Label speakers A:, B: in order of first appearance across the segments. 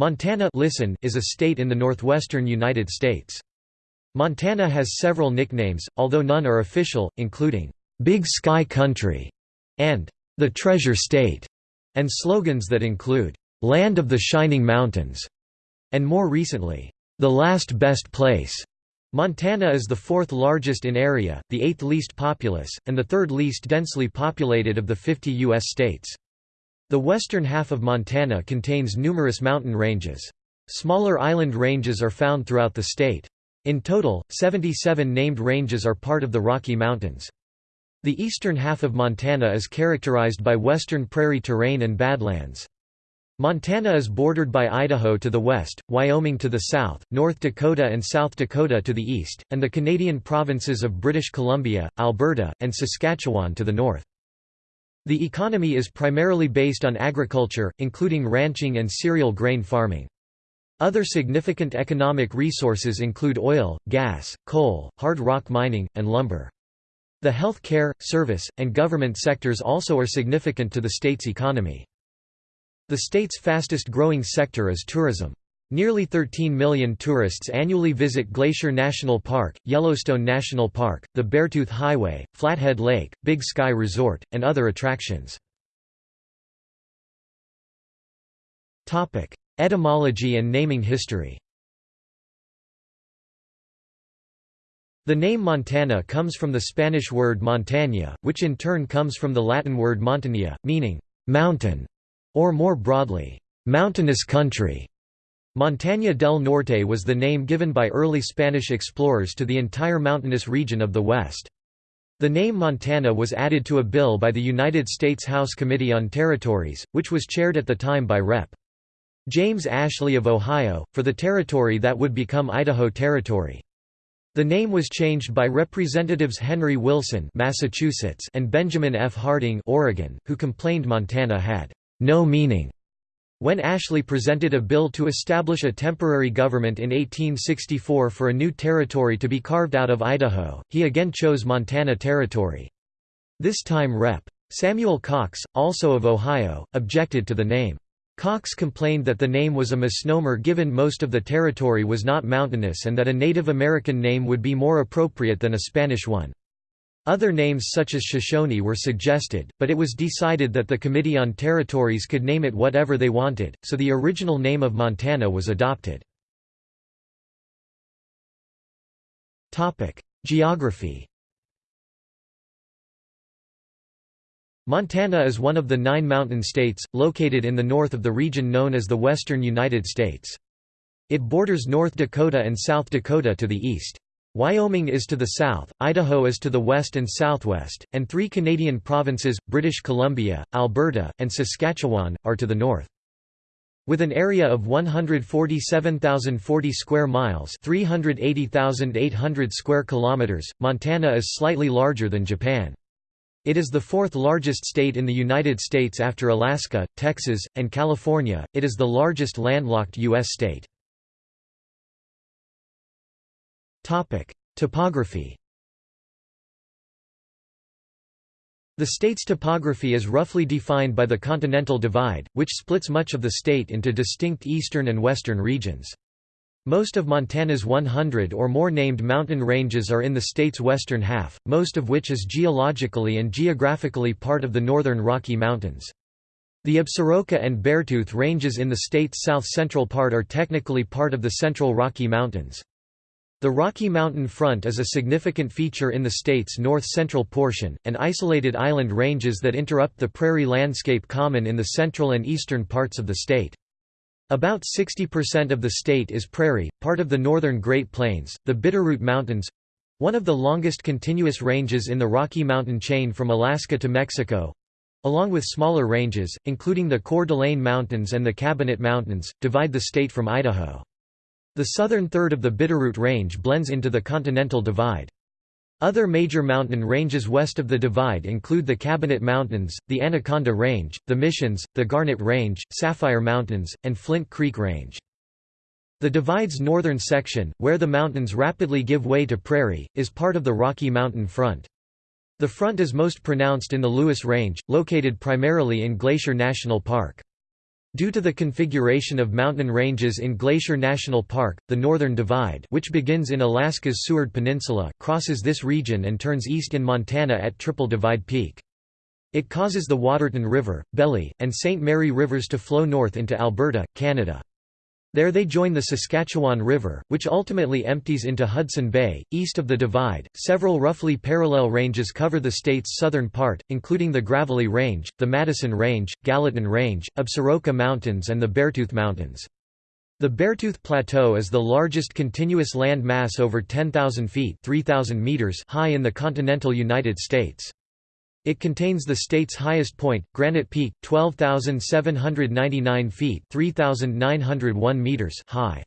A: Montana listen is a state in the northwestern United States. Montana has several nicknames, although none are official, including, "'Big Sky Country' and "'The Treasure State' and slogans that include, "'Land of the Shining Mountains' and more recently, "'The Last Best Place'. Montana is the fourth largest in area, the eighth least populous, and the third least densely populated of the 50 U.S. states. The western half of Montana contains numerous mountain ranges. Smaller island ranges are found throughout the state. In total, 77 named ranges are part of the Rocky Mountains. The eastern half of Montana is characterized by western prairie terrain and badlands. Montana is bordered by Idaho to the west, Wyoming to the south, North Dakota and South Dakota to the east, and the Canadian provinces of British Columbia, Alberta, and Saskatchewan to the north. The economy is primarily based on agriculture, including ranching and cereal grain farming. Other significant economic resources include oil, gas, coal, hard rock mining, and lumber. The health care, service, and government sectors also are significant to the state's economy. The state's fastest growing sector is tourism. Nearly 13 million tourists annually visit Glacier National Park, Yellowstone National Park, the Beartooth Highway, Flathead Lake, Big Sky Resort, and other attractions. Etymology and naming history The name Montana comes from the Spanish word montaña, which in turn comes from the Latin word montania, meaning «mountain», or more broadly, «mountainous country». Montaña del Norte was the name given by early Spanish explorers to the entire mountainous region of the West. The name Montana was added to a bill by the United States House Committee on Territories, which was chaired at the time by Rep. James Ashley of Ohio, for the territory that would become Idaho Territory. The name was changed by Representatives Henry Wilson Massachusetts and Benjamin F. Harding Oregon, who complained Montana had no meaning when Ashley presented a bill to establish a temporary government in 1864 for a new territory to be carved out of Idaho, he again chose Montana Territory. This time Rep. Samuel Cox, also of Ohio, objected to the name. Cox complained that the name was a misnomer given most of the territory was not mountainous and that a Native American name would be more appropriate than a Spanish one. Other names such as Shoshone were suggested, but it was decided that the Committee on Territories could name it whatever they wanted, so the original name of Montana was adopted. Geography Montana is one of the nine mountain states, located in the north of the region known as the Western United States. It borders North Dakota and South Dakota to the east. Wyoming is to the south, Idaho is to the west and southwest, and three Canadian provinces, British Columbia, Alberta, and Saskatchewan, are to the north. With an area of 147,040 square miles, 380,800 square kilometers, Montana is slightly larger than Japan. It is the fourth largest state in the United States after Alaska, Texas, and California. It is the largest landlocked US state. Topic: Topography. The state's topography is roughly defined by the Continental Divide, which splits much of the state into distinct eastern and western regions. Most of Montana's 100 or more named mountain ranges are in the state's western half, most of which is geologically and geographically part of the northern Rocky Mountains. The Absaroka and Beartooth ranges in the state's south-central part are technically part of the Central Rocky Mountains. The Rocky Mountain Front is a significant feature in the state's north-central portion, and isolated island ranges that interrupt the prairie landscape common in the central and eastern parts of the state. About 60% of the state is prairie, part of the northern Great Plains, the Bitterroot Mountains—one of the longest continuous ranges in the Rocky Mountain chain from Alaska to Mexico—along with smaller ranges, including the Coeur d'Alene Mountains and the Cabinet Mountains, divide the state from Idaho. The southern third of the Bitterroot Range blends into the Continental Divide. Other major mountain ranges west of the divide include the Cabinet Mountains, the Anaconda Range, the Missions, the Garnet Range, Sapphire Mountains, and Flint Creek Range. The divide's northern section, where the mountains rapidly give way to prairie, is part of the Rocky Mountain Front. The front is most pronounced in the Lewis Range, located primarily in Glacier National Park. Due to the configuration of mountain ranges in Glacier National Park, the Northern Divide which begins in Alaska's Seward Peninsula crosses this region and turns east in Montana at Triple Divide Peak. It causes the Waterton River, Belly, and St. Mary rivers to flow north into Alberta, Canada. There they join the Saskatchewan River, which ultimately empties into Hudson Bay. East of the Divide, several roughly parallel ranges cover the state's southern part, including the Gravelly Range, the Madison Range, Gallatin Range, Absaroka Mountains, and the Beartooth Mountains. The Beartooth Plateau is the largest continuous land mass over 10,000 feet 3,000 meters high in the continental United States. It contains the state's highest point, Granite Peak, 12,799 feet 3,901 meters high.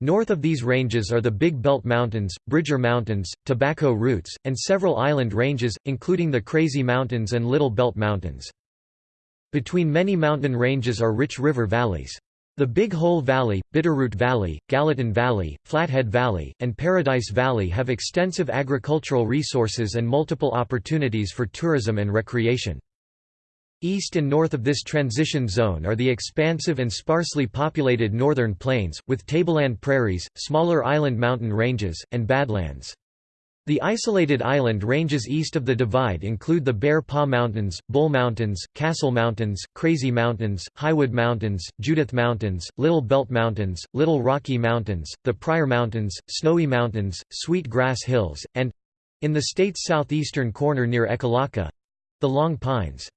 A: North of these ranges are the Big Belt Mountains, Bridger Mountains, Tobacco Roots, and several island ranges, including the Crazy Mountains and Little Belt Mountains. Between many mountain ranges are rich river valleys. The Big Hole Valley, Bitterroot Valley, Gallatin Valley, Flathead Valley, and Paradise Valley have extensive agricultural resources and multiple opportunities for tourism and recreation. East and north of this transition zone are the expansive and sparsely populated northern plains, with tableland prairies, smaller island mountain ranges, and badlands. The isolated island ranges east of the divide include the Bear Paw Mountains, Bull Mountains, Castle Mountains, Crazy Mountains, Highwood Mountains, Judith Mountains, Little Belt Mountains, Little Rocky Mountains, the Pryor Mountains, Snowy Mountains, Sweet Grass Hills, and—in the state's southeastern corner near Ekalaka—the Long Pines.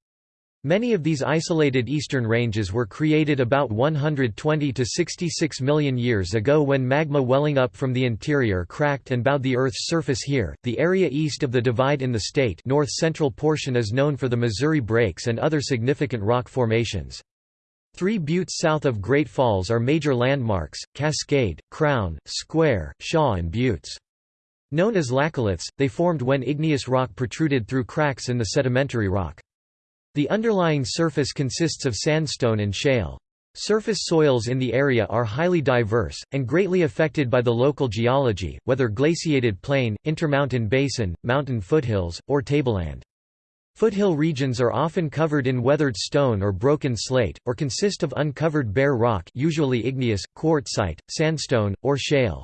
A: Many of these isolated eastern ranges were created about 120 to 66 million years ago when magma welling up from the interior cracked and bowed the Earth's surface here. The area east of the divide in the state north-central portion is known for the Missouri Breaks and other significant rock formations. Three buttes south of Great Falls are major landmarks, Cascade, Crown, Square, Shaw and Buttes. Known as laccoliths, they formed when igneous rock protruded through cracks in the sedimentary rock. The underlying surface consists of sandstone and shale. Surface soils in the area are highly diverse, and greatly affected by the local geology, whether glaciated plain, intermountain basin, mountain foothills, or tableland. Foothill regions are often covered in weathered stone or broken slate, or consist of uncovered bare rock usually igneous, quartzite, sandstone, or shale.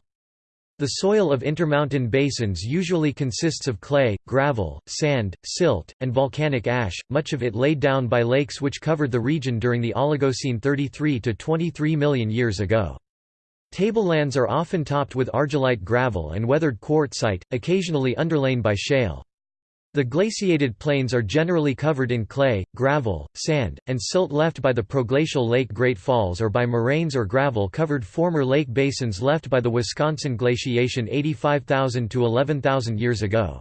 A: The soil of intermountain basins usually consists of clay, gravel, sand, silt, and volcanic ash, much of it laid down by lakes which covered the region during the Oligocene 33 to 23 million years ago. Tablelands are often topped with argillite gravel and weathered quartzite, occasionally underlain by shale. The glaciated plains are generally covered in clay, gravel, sand, and silt left by the proglacial Lake Great Falls or by moraines or gravel-covered former lake basins left by the Wisconsin glaciation 85,000 to 11,000 years ago.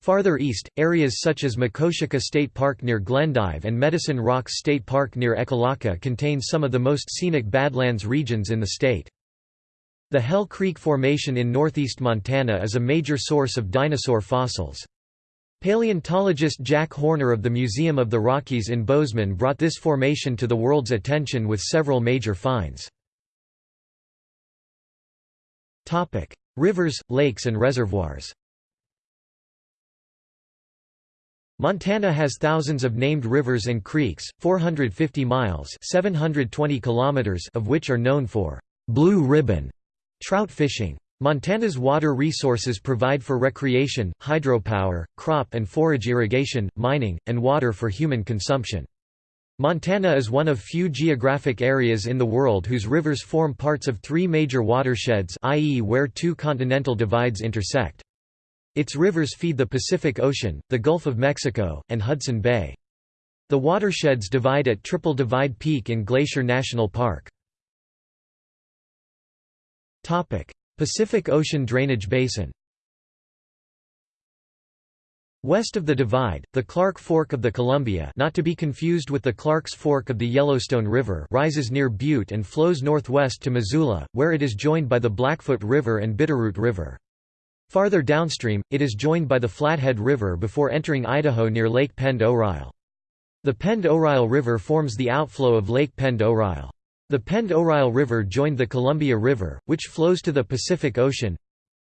A: Farther east, areas such as Makoshika State Park near Glendive and Medicine Rocks State Park near Ekalaka contain some of the most scenic Badlands regions in the state. The Hell Creek Formation in northeast Montana is a major source of dinosaur fossils. Paleontologist Jack Horner of the Museum of the Rockies in Bozeman brought this formation to the world's attention with several major finds. Rivers, lakes and reservoirs Montana has thousands of named rivers and creeks, 450 miles 720 kilometers of which are known for «blue ribbon» trout fishing. Montana's water resources provide for recreation, hydropower, crop and forage irrigation, mining, and water for human consumption. Montana is one of few geographic areas in the world whose rivers form parts of three major watersheds i.e. where two continental divides intersect. Its rivers feed the Pacific Ocean, the Gulf of Mexico, and Hudson Bay. The watersheds divide at Triple Divide Peak in Glacier National Park. Pacific Ocean drainage basin West of the Divide, the Clark Fork of the Columbia not to be confused with the Clark's Fork of the Yellowstone River rises near Butte and flows northwest to Missoula, where it is joined by the Blackfoot River and Bitterroot River. Farther downstream, it is joined by the Flathead River before entering Idaho near Lake Pend Oreille. The Pend Oreille River forms the outflow of Lake Pend Oreille. The Pend Oreille River joined the Columbia River, which flows to the Pacific Ocean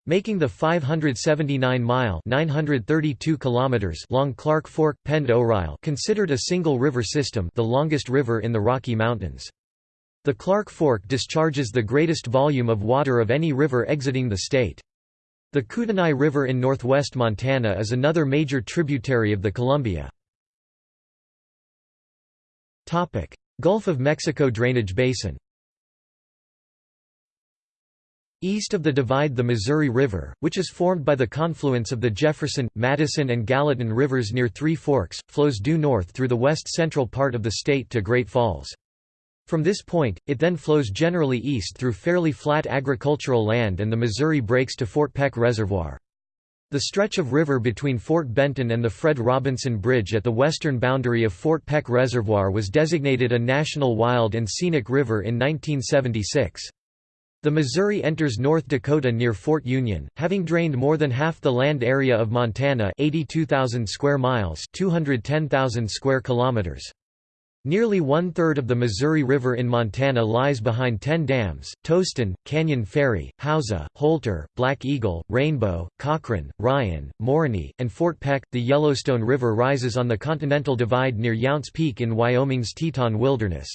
A: Making the 579-mile (932 kilometers) long Clark Fork Pend Oreille considered a single river system, the longest river in the Rocky Mountains. The Clark Fork discharges the greatest volume of water of any river exiting the state. The Kootenai River in northwest Montana is another major tributary of the Columbia. Gulf of Mexico drainage basin East of the divide the Missouri River, which is formed by the confluence of the Jefferson, Madison and Gallatin rivers near Three Forks, flows due north through the west-central part of the state to Great Falls. From this point, it then flows generally east through fairly flat agricultural land and the Missouri breaks to Fort Peck Reservoir. The stretch of river between Fort Benton and the Fred Robinson Bridge at the western boundary of Fort Peck Reservoir was designated a National Wild and Scenic River in 1976. The Missouri enters North Dakota near Fort Union, having drained more than half the land area of Montana 82,000 square miles 210,000 square kilometers. Nearly one-third of the Missouri River in Montana lies behind ten dams, Toston, Canyon Ferry, Hauser, Holter, Black Eagle, Rainbow, Cochrane, Ryan, Morony, and Fort Peck. The Yellowstone River rises on the Continental Divide near Younts Peak in Wyoming's Teton Wilderness.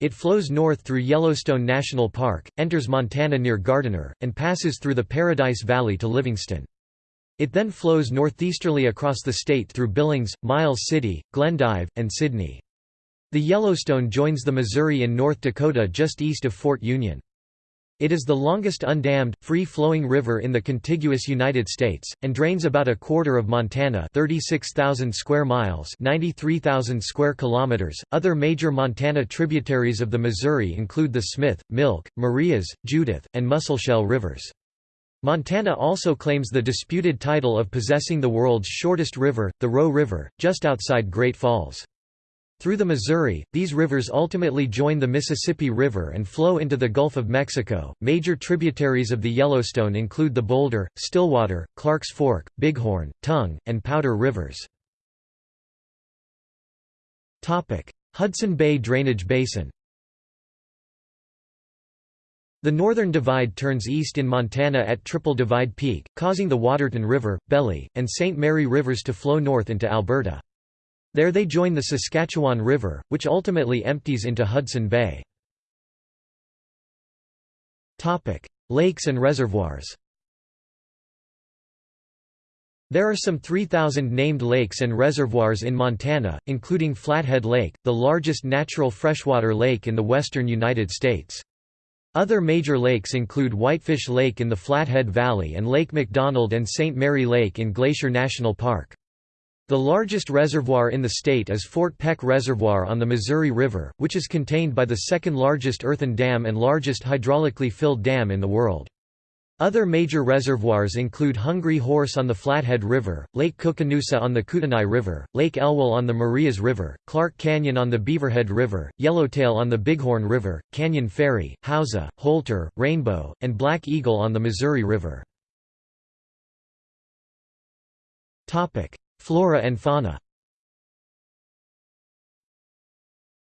A: It flows north through Yellowstone National Park, enters Montana near Gardiner, and passes through the Paradise Valley to Livingston. It then flows northeasterly across the state through Billings, Miles City, Glendive, and Sidney. The Yellowstone joins the Missouri in North Dakota just east of Fort Union. It is the longest undammed, free-flowing river in the contiguous United States, and drains about a quarter of Montana 36,000 square miles 93,000 square kilometers. Other major Montana tributaries of the Missouri include the Smith, Milk, Marias, Judith, and Musselshell rivers. Montana also claims the disputed title of possessing the world's shortest river, the Roe River, just outside Great Falls. Through the Missouri, these rivers ultimately join the Mississippi River and flow into the Gulf of Mexico. Major tributaries of the Yellowstone include the Boulder, Stillwater, Clarks Fork, Bighorn, Tongue, and Powder rivers. Topic: Hudson Bay Drainage Basin. The northern divide turns east in Montana at Triple Divide Peak, causing the Waterton River, Belly, and St. Mary rivers to flow north into Alberta. There they join the Saskatchewan River, which ultimately empties into Hudson Bay. Lakes and reservoirs There are some 3,000 named lakes and reservoirs in Montana, including Flathead Lake, the largest natural freshwater lake in the western United States. Other major lakes include Whitefish Lake in the Flathead Valley and Lake McDonald and St. Mary Lake in Glacier National Park. The largest reservoir in the state is Fort Peck Reservoir on the Missouri River, which is contained by the second largest earthen dam and largest hydraulically filled dam in the world. Other major reservoirs include Hungry Horse on the Flathead River, Lake Koocanusa on the Kootenai River, Lake Elwell on the Marias River, Clark Canyon on the Beaverhead River, Yellowtail on the Bighorn River, Canyon Ferry, Hauser, Holter, Rainbow, and Black Eagle on the Missouri River. Flora and fauna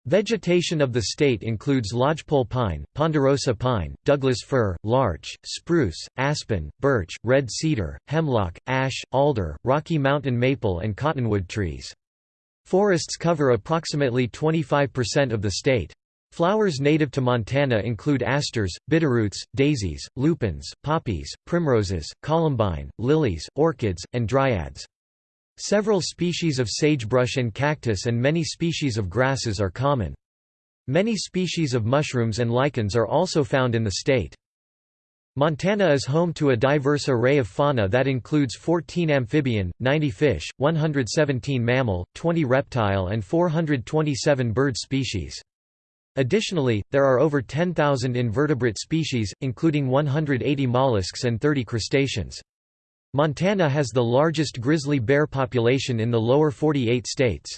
A: Vegetation of the state includes lodgepole pine, ponderosa pine, Douglas fir, larch, spruce, aspen, birch, red cedar, hemlock, ash, alder, Rocky Mountain maple and cottonwood trees. Forests cover approximately 25% of the state. Flowers native to Montana include asters, bitterroots, daisies, lupins, poppies, primroses, columbine, lilies, orchids, and dryads. Several species of sagebrush and cactus and many species of grasses are common. Many species of mushrooms and lichens are also found in the state. Montana is home to a diverse array of fauna that includes 14 amphibian, 90 fish, 117 mammal, 20 reptile and 427 bird species. Additionally, there are over 10,000 invertebrate species, including 180 mollusks and 30 crustaceans. Montana has the largest grizzly bear population in the lower 48 states.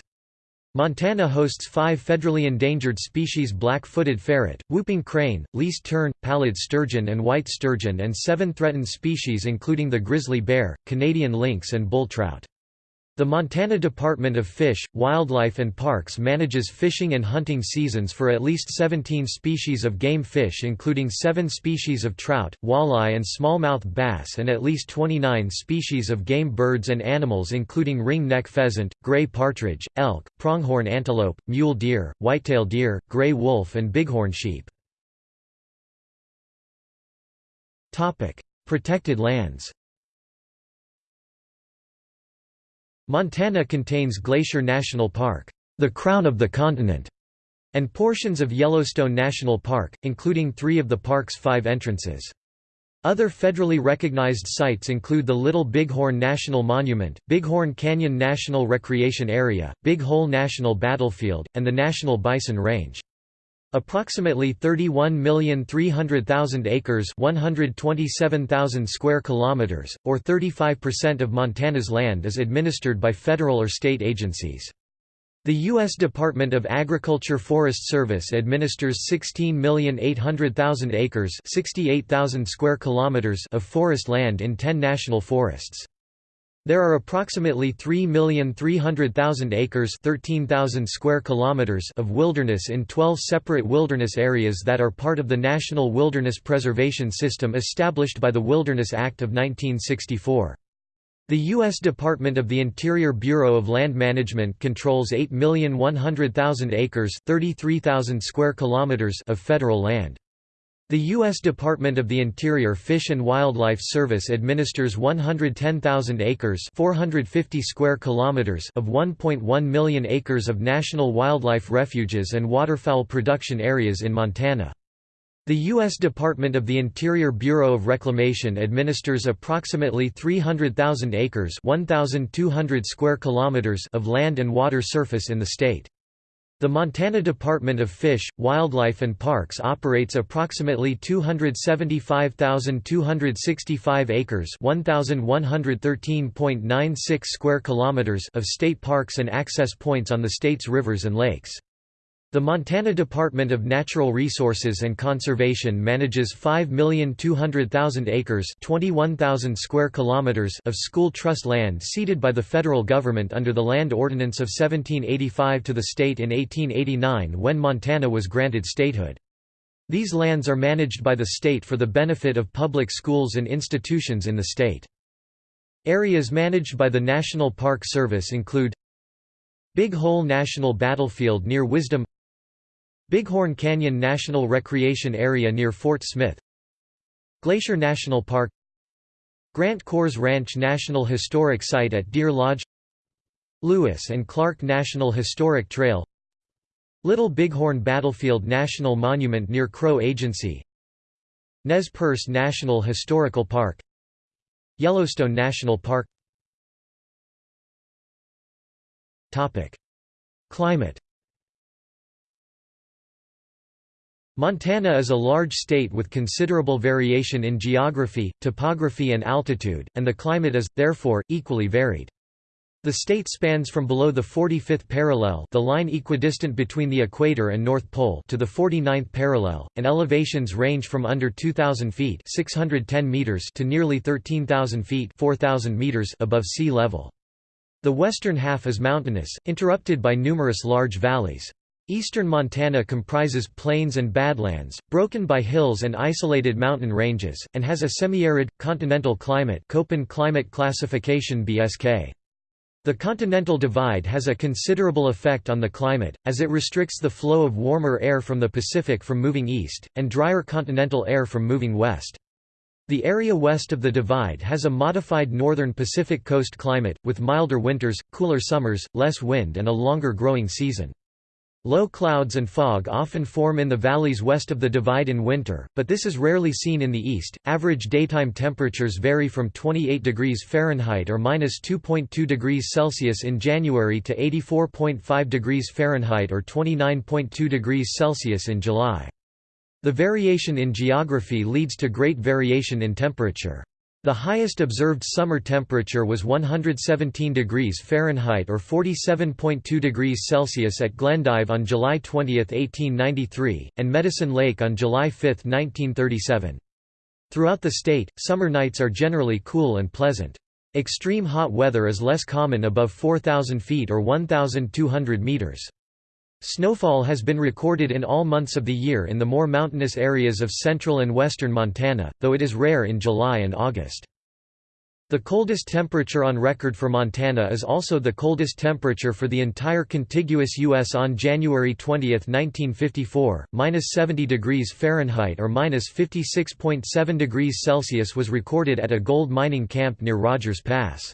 A: Montana hosts five federally endangered species black-footed ferret, whooping crane, least tern, pallid sturgeon and white sturgeon and seven threatened species including the grizzly bear, Canadian lynx and bull trout. The Montana Department of Fish, Wildlife and Parks manages fishing and hunting seasons for at least 17 species of game fish including 7 species of trout, walleye and smallmouth bass and at least 29 species of game birds and animals including ring-neck pheasant, gray partridge, elk, pronghorn antelope, mule deer, whitetail deer, gray wolf and bighorn sheep. Protected lands Montana contains Glacier National Park, the crown of the continent, and portions of Yellowstone National Park, including three of the park's five entrances. Other federally recognized sites include the Little Bighorn National Monument, Bighorn Canyon National Recreation Area, Big Hole National Battlefield, and the National Bison Range. Approximately 31,300,000 acres, 127,000 square kilometers, or 35% of Montana's land is administered by federal or state agencies. The U.S. Department of Agriculture Forest Service administers 16,800,000 acres 68,000 square kilometers of forest land in 10 national forests. There are approximately 3,300,000 acres 13,000 square kilometers of wilderness in 12 separate wilderness areas that are part of the National Wilderness Preservation System established by the Wilderness Act of 1964. The U.S. Department of the Interior Bureau of Land Management controls 8,100,000 acres 33,000 square kilometers of federal land. The U.S. Department of the Interior Fish and Wildlife Service administers 110,000 acres 450 square kilometers of 1.1 million acres of national wildlife refuges and waterfowl production areas in Montana. The U.S. Department of the Interior Bureau of Reclamation administers approximately 300,000 acres 1,200 square kilometers of land and water surface in the state. The Montana Department of Fish, Wildlife and Parks operates approximately 275,265 acres, 1113.96 square kilometers of state parks and access points on the state's rivers and lakes. The Montana Department of Natural Resources and Conservation manages 5,200,000 acres (21,000 square kilometers) of school trust land ceded by the federal government under the Land Ordinance of 1785 to the state in 1889 when Montana was granted statehood. These lands are managed by the state for the benefit of public schools and institutions in the state. Areas managed by the National Park Service include Big Hole National Battlefield near Wisdom Bighorn Canyon National Recreation Area near Fort Smith. Glacier National Park. Grant Kohrs Ranch National Historic Site at Deer Lodge. Lewis and Clark National Historic Trail. Little Bighorn Battlefield National Monument near Crow Agency. Nez Perce National Historical Park. Yellowstone National Park. Climate Montana is a large state with considerable variation in geography, topography and altitude, and the climate is, therefore, equally varied. The state spans from below the 45th parallel the line equidistant between the equator and North Pole to the 49th parallel, and elevations range from under 2,000 feet 610 meters to nearly 13,000 feet 4,000 meters above sea level. The western half is mountainous, interrupted by numerous large valleys. Eastern Montana comprises plains and badlands, broken by hills and isolated mountain ranges, and has a semi-arid, continental climate Köppen climate classification BSK. The Continental Divide has a considerable effect on the climate, as it restricts the flow of warmer air from the Pacific from moving east, and drier continental air from moving west. The area west of the divide has a modified northern Pacific coast climate, with milder winters, cooler summers, less wind and a longer growing season. Low clouds and fog often form in the valleys west of the divide in winter, but this is rarely seen in the east. Average daytime temperatures vary from 28 degrees Fahrenheit or minus 2.2 degrees Celsius in January to 84.5 degrees Fahrenheit or 29.2 degrees Celsius in July. The variation in geography leads to great variation in temperature. The highest observed summer temperature was 117 degrees Fahrenheit or 47.2 degrees Celsius at Glendive on July 20, 1893, and Medicine Lake on July 5, 1937. Throughout the state, summer nights are generally cool and pleasant. Extreme hot weather is less common above 4,000 feet or 1,200 meters. Snowfall has been recorded in all months of the year in the more mountainous areas of central and western Montana, though it is rare in July and August. The coldest temperature on record for Montana is also the coldest temperature for the entire contiguous U.S. on January 20, 1954, minus 70 degrees Fahrenheit or minus 56.7 degrees Celsius was recorded at a gold mining camp near Rogers Pass.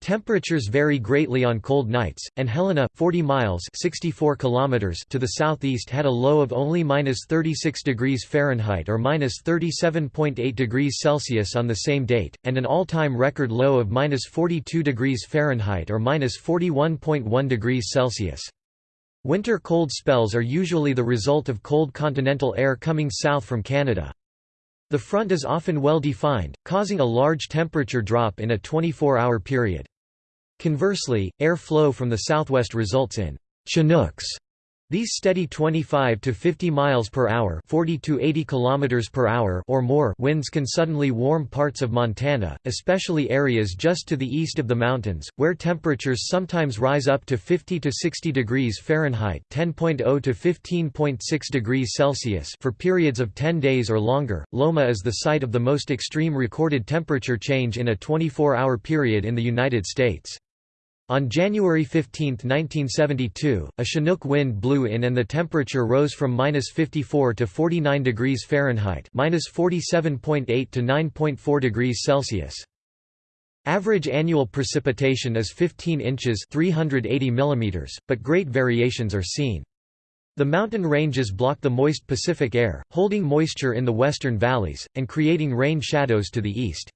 A: Temperatures vary greatly on cold nights, and Helena, 40 miles 64 kilometers to the southeast had a low of only minus 36 degrees Fahrenheit or minus 37.8 degrees Celsius on the same date, and an all-time record low of minus 42 degrees Fahrenheit or minus 41.1 degrees Celsius. Winter cold spells are usually the result of cold continental air coming south from Canada. The front is often well defined, causing a large temperature drop in a 24-hour period. Conversely, air flow from the southwest results in Chinooks. These steady 25 to 50 miles per hour, 40 to 80 kilometers per hour or more winds can suddenly warm parts of Montana, especially areas just to the east of the mountains, where temperatures sometimes rise up to 50 to 60 degrees Fahrenheit, 10.0 to 15.6 degrees Celsius for periods of 10 days or longer. Loma is the site of the most extreme recorded temperature change in a 24-hour period in the United States. On January 15, 1972, a Chinook wind blew in and the temperature rose from minus 54 to 49 degrees Fahrenheit minus 47.8 to 9.4 degrees Celsius. Average annual precipitation is 15 inches 380 millimeters, but great variations are seen. The mountain ranges block the moist Pacific air, holding moisture in the western valleys, and creating rain shadows to the east.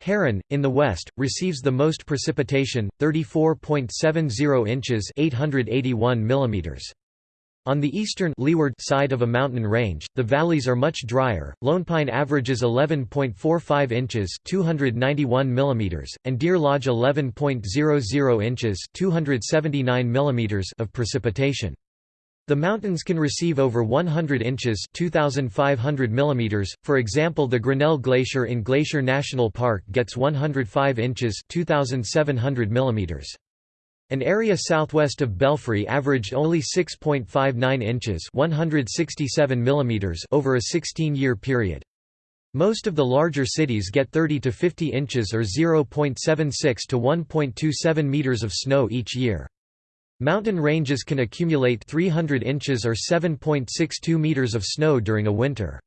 A: Heron, in the west, receives the most precipitation, 34.70 inches 881 millimeters. On the eastern leeward side of a mountain range, the valleys are much drier. Lone Pine averages 11.45 inches (291 millimeters) and Deer Lodge 11.00 inches (279 millimeters) of precipitation. The mountains can receive over 100 inches 2,500 millimeters. For example the Grinnell Glacier in Glacier National Park gets 105 inches 2,700 millimeters. An area southwest of Belfry averaged only 6.59 inches 167 millimeters over a 16-year period. Most of the larger cities get 30 to 50 inches or 0.76 to 1.27 meters of snow each year. Mountain ranges can accumulate 300 inches or 7.62 meters of snow during a winter.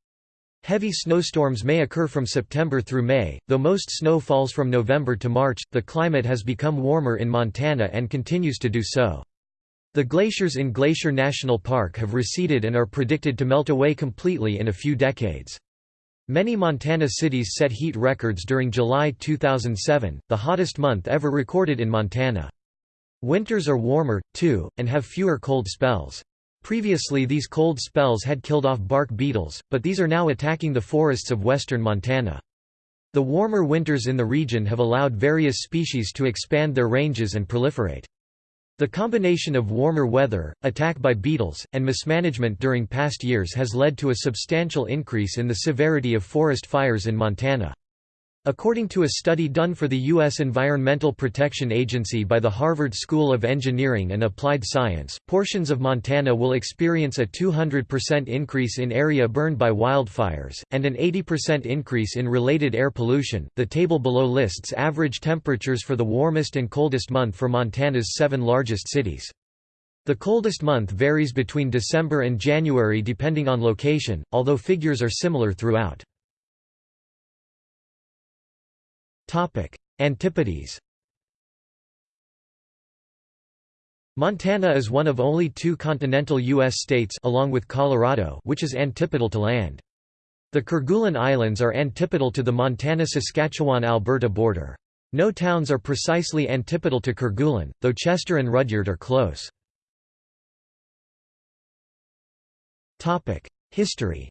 A: Heavy snowstorms may occur from September through May, though most snow falls from November to March. The climate has become warmer in Montana and continues to do so. The glaciers in Glacier National Park have receded and are predicted to melt away completely in a few decades. Many Montana cities set heat records during July 2007, the hottest month ever recorded in Montana. Winters are warmer, too, and have fewer cold spells. Previously these cold spells had killed off bark beetles, but these are now attacking the forests of western Montana. The warmer winters in the region have allowed various species to expand their ranges and proliferate. The combination of warmer weather, attack by beetles, and mismanagement during past years has led to a substantial increase in the severity of forest fires in Montana. According to a study done for the U.S. Environmental Protection Agency by the Harvard School of Engineering and Applied Science, portions of Montana will experience a 200% increase in area burned by wildfires, and an 80% increase in related air pollution. The table below lists average temperatures for the warmest and coldest month for Montana's seven largest cities. The coldest month varies between December and January depending on location, although figures are similar throughout. Antipodes Montana is one of only two continental U.S. states along with Colorado which is antipodal to land. The Kerguelen Islands are antipodal to the Montana-Saskatchewan-Alberta border. No towns are precisely antipodal to Kerguelen, though Chester and Rudyard are close. History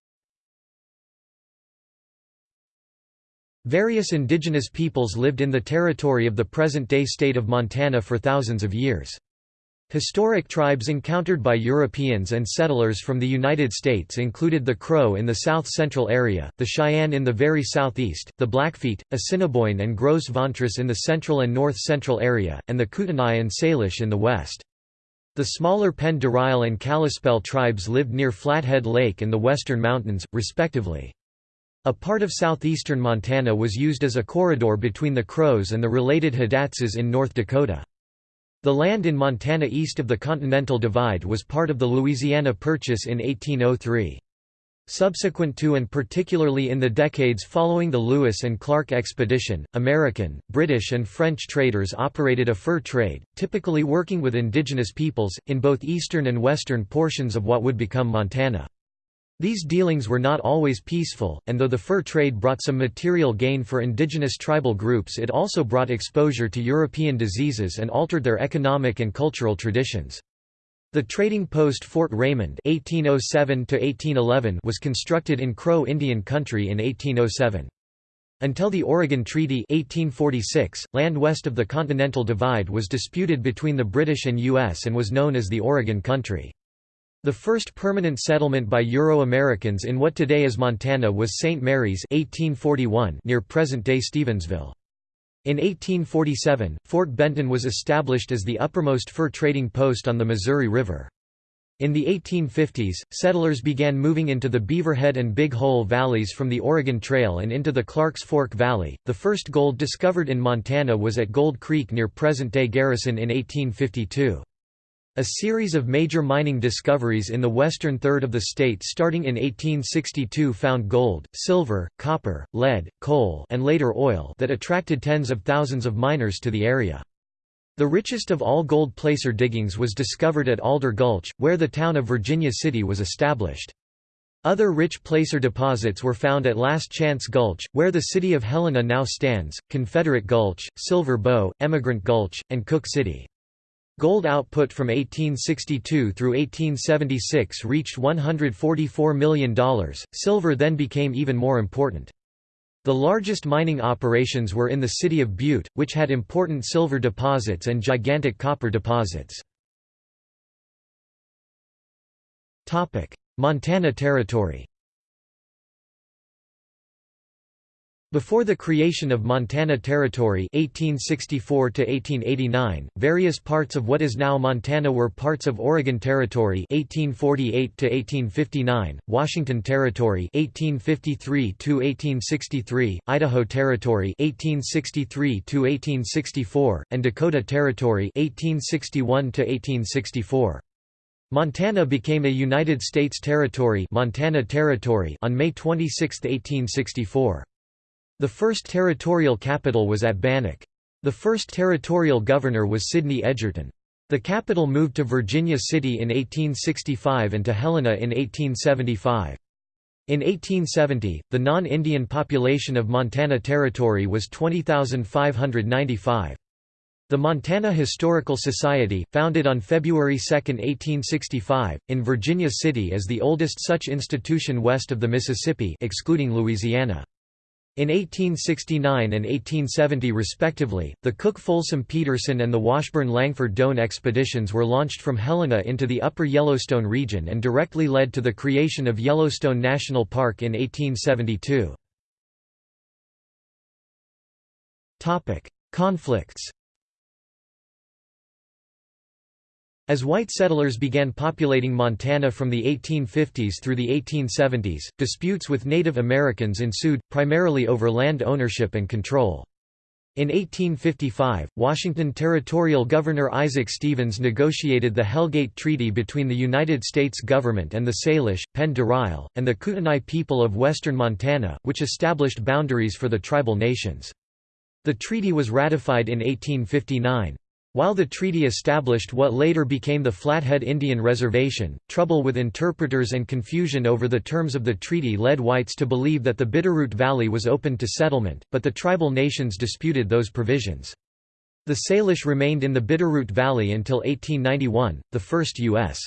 A: Various indigenous peoples lived in the territory of the present-day state of Montana for thousands of years. Historic tribes encountered by Europeans and settlers from the United States included the Crow in the south-central area, the Cheyenne in the very southeast, the Blackfeet, Assiniboine and Gros Ventres in the central and north-central area, and the Kootenai and Salish in the west. The smaller Penn de and Kalispel tribes lived near Flathead Lake and the Western Mountains, respectively. A part of southeastern Montana was used as a corridor between the Crows and the related Hidatsas in North Dakota. The land in Montana east of the Continental Divide was part of the Louisiana Purchase in 1803. Subsequent to and particularly in the decades following the Lewis and Clark expedition, American, British and French traders operated a fur trade, typically working with indigenous peoples, in both eastern and western portions of what would become Montana. These dealings were not always peaceful, and though the fur trade brought some material gain for indigenous tribal groups it also brought exposure to European diseases and altered their economic and cultural traditions. The trading post Fort Raymond (1807–1811) was constructed in Crow Indian Country in 1807. Until the Oregon Treaty 1846, land west of the Continental Divide was disputed between the British and U.S. and was known as the Oregon Country. The first permanent settlement by Euro-Americans in what today is Montana was St. Mary's 1841 near present-day Stevensville. In 1847, Fort Benton was established as the uppermost fur trading post on the Missouri River. In the 1850s, settlers began moving into the Beaverhead and Big Hole valleys from the Oregon Trail and into the Clarks Fork Valley. The first gold discovered in Montana was at Gold Creek near present-day Garrison in 1852. A series of major mining discoveries in the western third of the state starting in 1862 found gold, silver, copper, lead, coal and later oil that attracted tens of thousands of miners to the area. The richest of all gold placer diggings was discovered at Alder Gulch, where the town of Virginia City was established. Other rich placer deposits were found at Last Chance Gulch, where the city of Helena now stands, Confederate Gulch, Silver Bow, Emigrant Gulch, and Cook City. Gold output from 1862 through 1876 reached $144 million. Silver then became even more important. The largest mining operations were in the city of Butte, which had important silver deposits and gigantic copper deposits. Montana Territory Before the creation of Montana Territory 1864 -1889, various parts of what is now Montana were parts of Oregon Territory 1848 -1859, Washington Territory 1853 -1863, Idaho Territory 1863 -1864, and Dakota Territory 1861 -1864. Montana became a United States territory Montana Territory on May 26, 1864. The first territorial capital was at Bannack. The first territorial governor was Sidney Edgerton. The capital moved to Virginia City in 1865 and to Helena in 1875. In 1870, the non-Indian population of Montana Territory was 20,595. The Montana Historical Society, founded on February 2, 1865, in Virginia City is the oldest such institution west of the Mississippi excluding Louisiana. In 1869 and 1870 respectively, the Cook-Folsom-Peterson and the Washburn-Langford-Doane expeditions were launched from Helena into the upper Yellowstone region and directly led to the creation of Yellowstone National Park in 1872. Conflicts As white settlers began populating Montana from the 1850s through the 1870s, disputes with Native Americans ensued, primarily over land ownership and control. In 1855, Washington Territorial Governor Isaac Stevens negotiated the Hellgate Treaty between the United States government and the Salish, Pend d'Oreille, and the Kootenai people of western Montana, which established boundaries for the tribal nations. The treaty was ratified in 1859. While the treaty established what later became the Flathead Indian Reservation, trouble with interpreters and confusion over the terms of the treaty led whites to believe that the Bitterroot Valley was open to settlement, but the tribal nations disputed those provisions. The Salish remained in the Bitterroot Valley until 1891, the first U.S.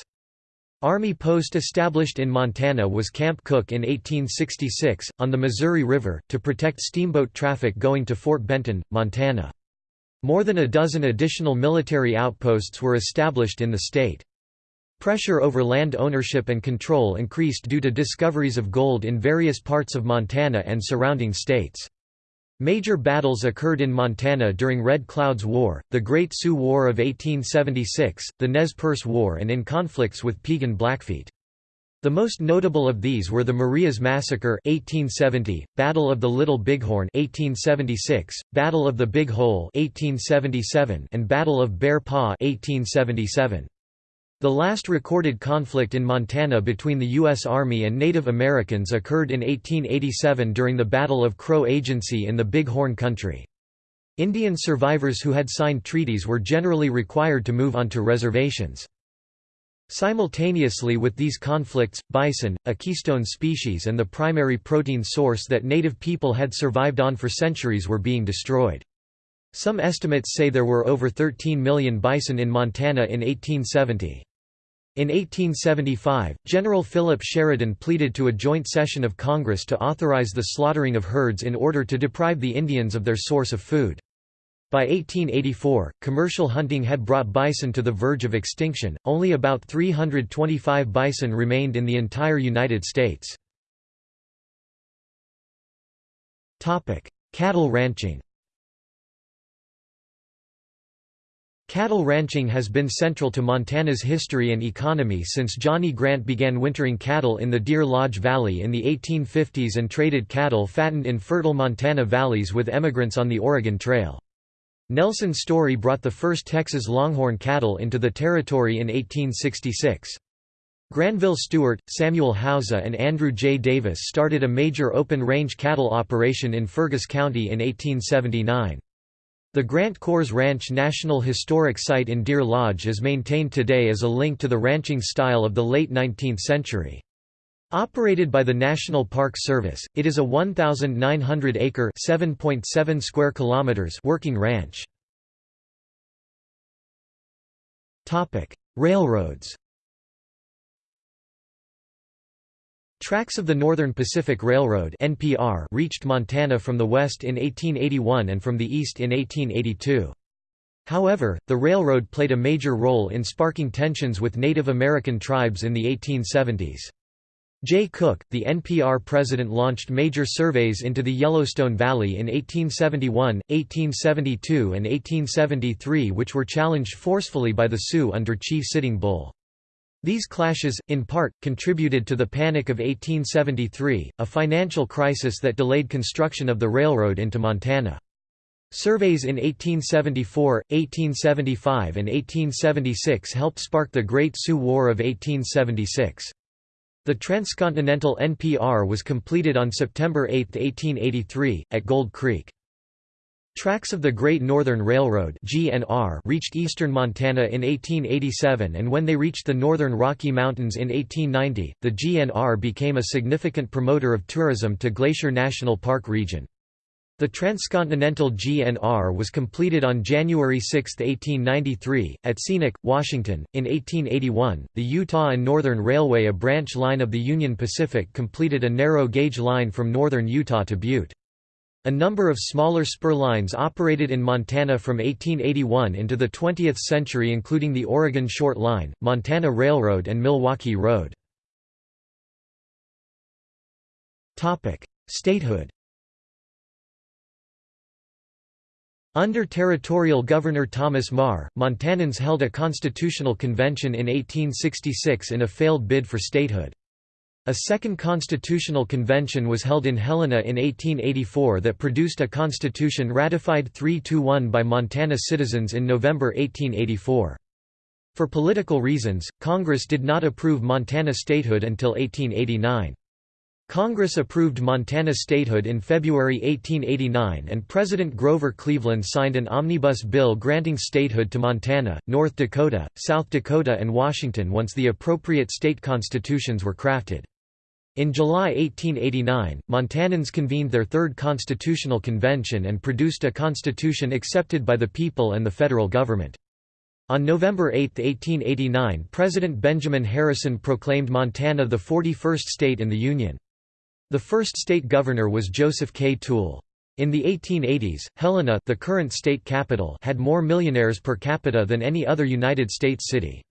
A: Army post established in Montana was Camp Cooke in 1866, on the Missouri River, to protect steamboat traffic going to Fort Benton, Montana. More than a dozen additional military outposts were established in the state. Pressure over land ownership and control increased due to discoveries of gold in various parts of Montana and surrounding states. Major battles occurred in Montana during Red Cloud's War, the Great Sioux War of 1876, the Nez Perce War and in conflicts with Piegan Blackfeet. The most notable of these were the Marias Massacre 1870, Battle of the Little Bighorn 1876, Battle of the Big Hole 1877, and Battle of Bear Paw 1877. The last recorded conflict in Montana between the U.S. Army and Native Americans occurred in 1887 during the Battle of Crow Agency in the Big Horn Country. Indian survivors who had signed treaties were generally required to move onto reservations. Simultaneously with these conflicts, bison, a keystone species and the primary protein source that native people had survived on for centuries were being destroyed. Some estimates say there were over 13 million bison in Montana in 1870. In 1875, General Philip Sheridan pleaded to a joint session of Congress to authorize the slaughtering of herds in order to deprive the Indians of their source of food. By 1884, commercial hunting had brought bison to the verge of extinction, only about 325 bison remained in the entire United States. Cattle ranching Cattle ranching has been central to Montana's history and economy since Johnny Grant began wintering cattle in the Deer Lodge Valley in the 1850s and traded cattle fattened in fertile Montana valleys with emigrants on the Oregon Trail. Nelson Story brought the first Texas Longhorn cattle into the territory in 1866. Granville Stuart, Samuel Hauser and Andrew J. Davis started a major open-range cattle operation in Fergus County in 1879. The Grant Kohrs Ranch National Historic Site in Deer Lodge is maintained today as a link to the ranching style of the late 19th century. Operated by the National Park Service, it is a 1,900-acre (7.7 square kilometers) working ranch. Topic: Railroads. Tracks of the Northern Pacific Railroad (NPR) reached Montana from the west in 1881 and from the east in 1882. However, the railroad played a major role in sparking tensions with Native American tribes in the 1870s. Jay Cooke, the NPR president launched major surveys into the Yellowstone Valley in 1871, 1872 and 1873 which were challenged forcefully by the Sioux under Chief Sitting Bull. These clashes, in part, contributed to the Panic of 1873, a financial crisis that delayed construction of the railroad into Montana. Surveys in 1874, 1875 and 1876 helped spark the Great Sioux War of 1876. The transcontinental NPR was completed on September 8, 1883, at Gold Creek. Tracks of the Great Northern Railroad (GNR) reached eastern Montana in 1887 and when they reached the northern Rocky Mountains in 1890, the GNR became a significant promoter of tourism to Glacier National Park region. The transcontinental GNR was completed on January 6, 1893, at Scenic, Washington. In 1881, the Utah and Northern Railway, a branch line of the Union Pacific, completed a narrow gauge line from northern Utah to Butte. A number of smaller spur lines operated in Montana from 1881 into the 20th century including the Oregon Short Line, Montana Railroad and Milwaukee Road. Statehood Under territorial governor Thomas Meagher, Montanans held a constitutional convention in 1866 in a failed bid for statehood. A second constitutional convention was held in Helena in 1884 that produced a constitution ratified 3–1 by Montana citizens in November 1884. For political reasons, Congress did not approve Montana statehood until 1889. Congress approved Montana statehood in February 1889 and President Grover Cleveland signed an omnibus bill granting statehood to Montana, North Dakota, South Dakota and Washington once the appropriate state constitutions were crafted. In July 1889, Montanans convened their third constitutional convention and produced a constitution accepted by the people and the federal government. On November 8, 1889 President Benjamin Harrison proclaimed Montana the 41st state in the Union. The first state governor was Joseph K. Toole. In the 1880s, Helena the current state capital had more millionaires per capita than any other United States city.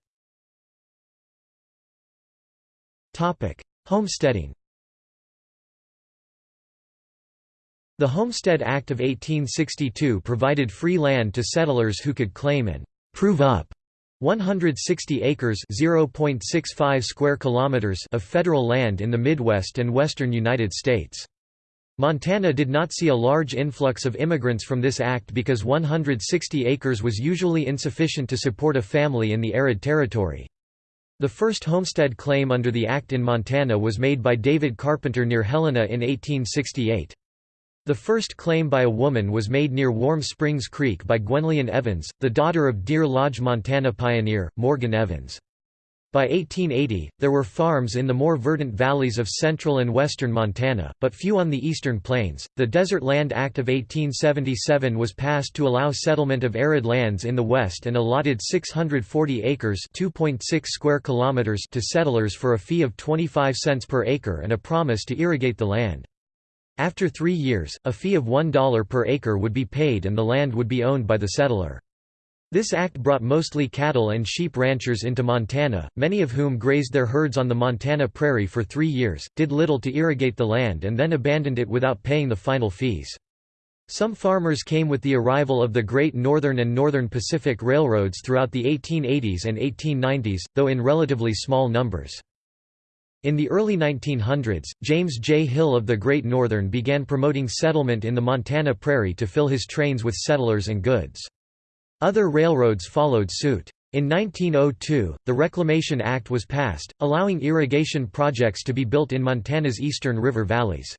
A: Homesteading The Homestead Act of 1862 provided free land to settlers who could claim and «prove up» 160 acres (0.65 square kilometers) of federal land in the Midwest and western United States. Montana did not see a large influx of immigrants from this act because 160 acres was usually insufficient to support a family in the arid territory. The first homestead claim under the act in Montana was made by David Carpenter near Helena in 1868. The first claim by a woman was made near Warm Springs Creek by Gwenllian Evans, the daughter of Deer Lodge Montana pioneer, Morgan Evans. By 1880, there were farms in the more verdant valleys of central and western Montana, but few on the eastern plains. The Desert Land Act of 1877 was passed to allow settlement of arid lands in the west and allotted 640 acres (2.6 square kilometers) to settlers for a fee of 25 cents per acre and a promise to irrigate the land. After three years, a fee of $1 per acre would be paid and the land would be owned by the settler. This act brought mostly cattle and sheep ranchers into Montana, many of whom grazed their herds on the Montana prairie for three years, did little to irrigate the land and then abandoned it without paying the final fees. Some farmers came with the arrival of the Great Northern and Northern Pacific Railroads throughout the 1880s and 1890s, though in relatively small numbers. In the early 1900s, James J. Hill of the Great Northern began promoting settlement in the Montana Prairie to fill his trains with settlers and goods. Other railroads followed suit. In 1902, the Reclamation Act was passed, allowing irrigation projects to be built in Montana's eastern river valleys.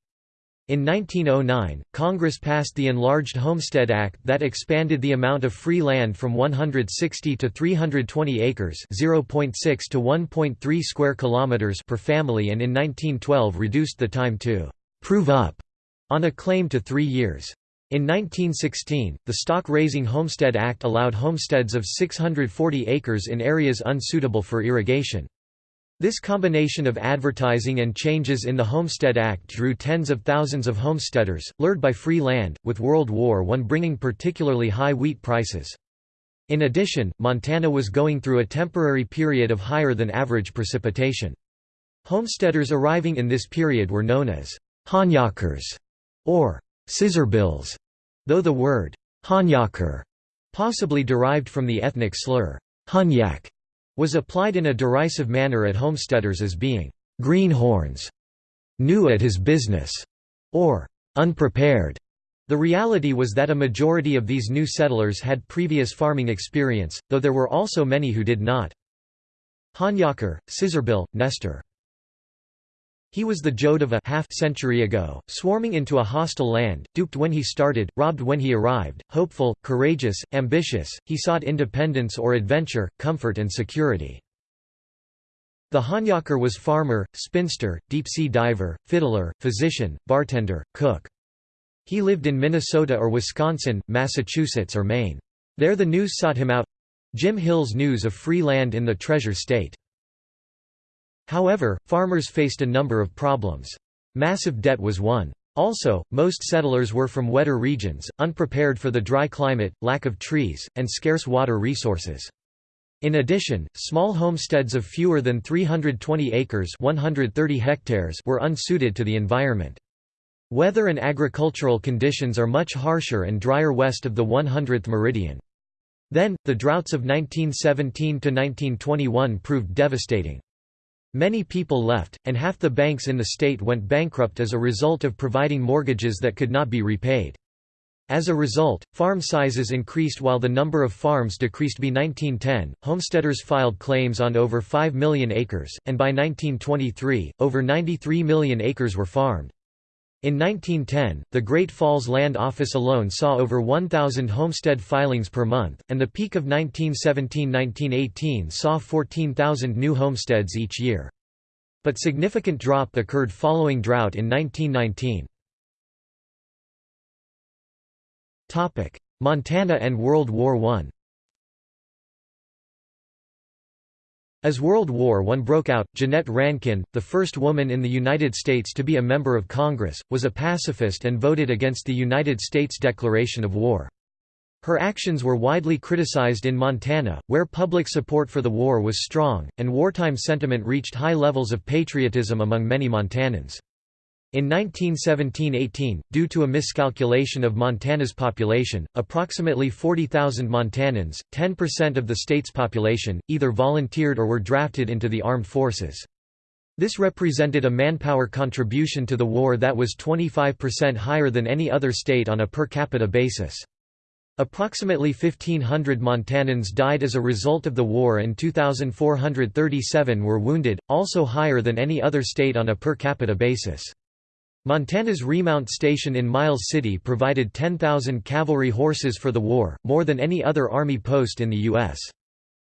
A: In 1909, Congress passed the Enlarged Homestead Act that expanded the amount of free land from 160 to 320 acres (0.6 to 1.3 square kilometers) per family and in 1912 reduced the time to prove up on a claim to 3 years. In 1916, the Stock Raising Homestead Act allowed homesteads of 640 acres in areas unsuitable for irrigation. This combination of advertising and changes in the Homestead Act drew tens of thousands of homesteaders, lured by free land, with World War I bringing particularly high wheat prices. In addition, Montana was going through a temporary period of higher than average precipitation. Homesteaders arriving in this period were known as Honyockers or scissorbills, though the word Honyocker possibly derived from the ethnic slur Hunyak was applied in a derisive manner at homesteaders as being greenhorns, new at his business, or unprepared. The reality was that a majority of these new settlers had previous farming experience, though there were also many who did not. Honyocker, Scissorbill, Nester he was the Joad of a half-century ago, swarming into a hostile land, duped when he started, robbed when he arrived, hopeful, courageous, ambitious, he sought independence or adventure, comfort and security. The Honyocker was farmer, spinster, deep-sea diver, fiddler, physician, bartender, cook. He lived in Minnesota or Wisconsin, Massachusetts or Maine. There the news sought him out Jim Hill's News of Free Land in the Treasure State. However, farmers faced a number of problems. Massive debt was one. Also, most settlers were from wetter regions, unprepared for the dry climate, lack of trees, and scarce water resources. In addition, small homesteads of fewer than 320 acres 130 hectares were unsuited to the environment. Weather and agricultural conditions are much harsher and drier west of the 100th meridian. Then, the droughts of 1917–1921 proved devastating. Many people left, and half the banks in the state went bankrupt as a result of providing mortgages that could not be repaid. As a result, farm sizes increased while the number of farms decreased. By 1910, homesteaders filed claims on over 5 million acres, and by 1923, over 93 million acres were farmed. In 1910, the Great Falls Land Office alone saw over 1,000 homestead filings per month, and the peak of 1917–1918 saw 14,000 new homesteads each year. But significant drop occurred following drought in 1919. Montana and World War I As World War I broke out, Jeannette Rankin, the first woman in the United States to be a member of Congress, was a pacifist and voted against the United States declaration of war. Her actions were widely criticized in Montana, where public support for the war was strong, and wartime sentiment reached high levels of patriotism among many Montanans. In 1917–18, due to a miscalculation of Montana's population, approximately 40,000 Montanans, 10% of the state's population, either volunteered or were drafted into the armed forces. This represented a manpower contribution to the war that was 25% higher than any other state on a per capita basis. Approximately 1,500 Montanans died as a result of the war and 2,437 were wounded, also higher than any other state on a per capita basis. Montana's Remount Station in Miles City provided 10,000 cavalry horses for the war, more than any other Army post in the U.S.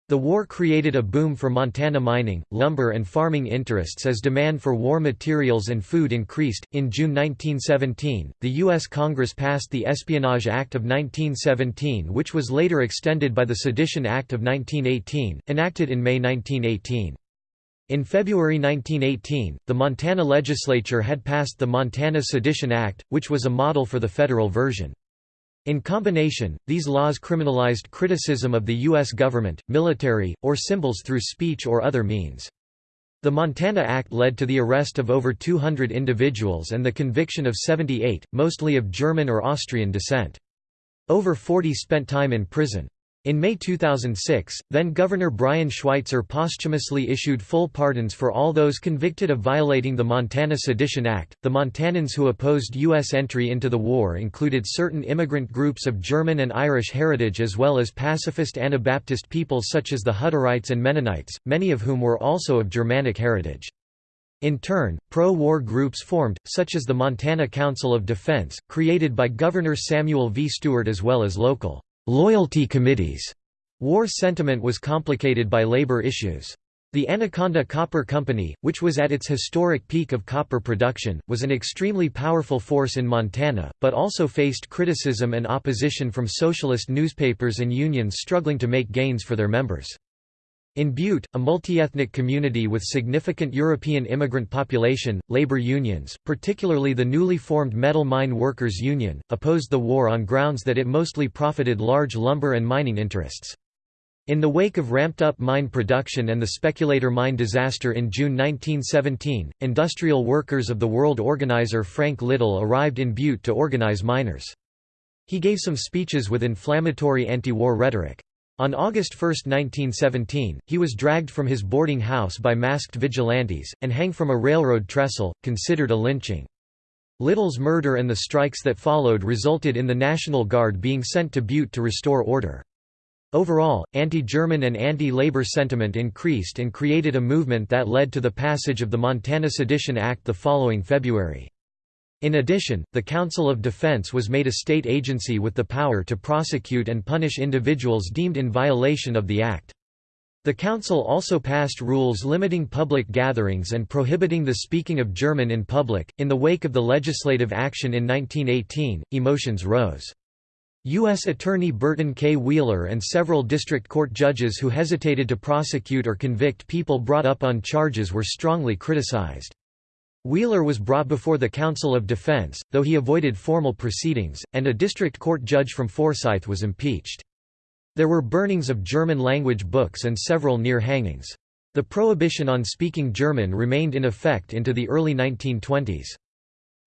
A: The war created a boom for Montana mining, lumber, and farming interests as demand for war materials and food increased. In June 1917, the U.S. Congress passed the Espionage Act of 1917, which was later extended by the Sedition Act of 1918, enacted in May 1918. In February 1918, the Montana legislature had passed the Montana Sedition Act, which was a model for the federal version. In combination, these laws criminalized criticism of the U.S. government, military, or symbols through speech or other means. The Montana Act led to the arrest of over 200 individuals and the conviction of 78, mostly of German or Austrian descent. Over 40 spent time in prison. In May 2006, then-Governor Brian Schweitzer posthumously issued full pardons for all those convicted of violating the Montana Sedition Act. The Montanans who opposed U.S. entry into the war included certain immigrant groups of German and Irish heritage as well as pacifist Anabaptist peoples such as the Hutterites and Mennonites, many of whom were also of Germanic heritage. In turn, pro-war groups formed, such as the Montana Council of Defense, created by Governor Samuel V. Stewart as well as local Loyalty committees. War sentiment was complicated by labor issues. The Anaconda Copper Company, which was at its historic peak of copper production, was an extremely powerful force in Montana, but also faced criticism and opposition from socialist newspapers and unions struggling to make gains for their members. In Butte, a multi-ethnic community with significant European immigrant population, labor unions, particularly the newly formed Metal Mine Workers Union, opposed the war on grounds that it mostly profited large lumber and mining interests. In the wake of ramped-up mine production and the speculator mine disaster in June 1917, industrial workers of the World Organizer Frank Little arrived in Butte to organize miners. He gave some speeches with inflammatory anti-war rhetoric. On August 1, 1917, he was dragged from his boarding house by masked vigilantes, and hang from a railroad trestle, considered a lynching. Little's murder and the strikes that followed resulted in the National Guard being sent to Butte to restore order. Overall, anti-German and anti-labor sentiment increased and created a movement that led to the passage of the Montana Sedition Act the following February. In addition, the Council of Defense was made a state agency with the power to prosecute and punish individuals deemed in violation of the Act. The Council also passed rules limiting public gatherings and prohibiting the speaking of German in public. In the wake of the legislative action in 1918, emotions rose. U.S. Attorney Burton K. Wheeler and several district court judges who hesitated to prosecute or convict people brought up on charges were strongly criticized. Wheeler was brought before the Council of Defense, though he avoided formal proceedings, and a district court judge from Forsyth was impeached. There were burnings of German-language books and several near hangings. The prohibition on speaking German remained in effect into the early 1920s.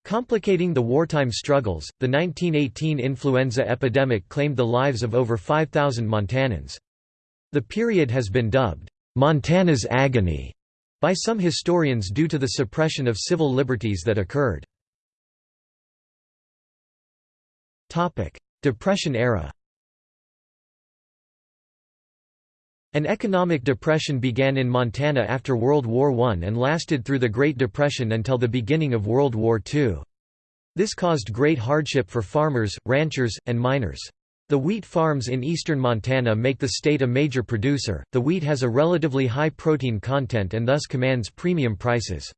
A: Complicating the wartime struggles, the 1918 influenza epidemic claimed the lives of over 5,000 Montanans. The period has been dubbed, "'Montana's Agony' by some historians due to the suppression of civil liberties that occurred. Depression era An economic depression began in Montana after World War I and lasted through the Great Depression until the beginning of World War II. This caused great hardship for farmers, ranchers, and miners. The wheat farms in eastern Montana make the state a major producer. The wheat has a relatively high protein content and thus commands premium prices.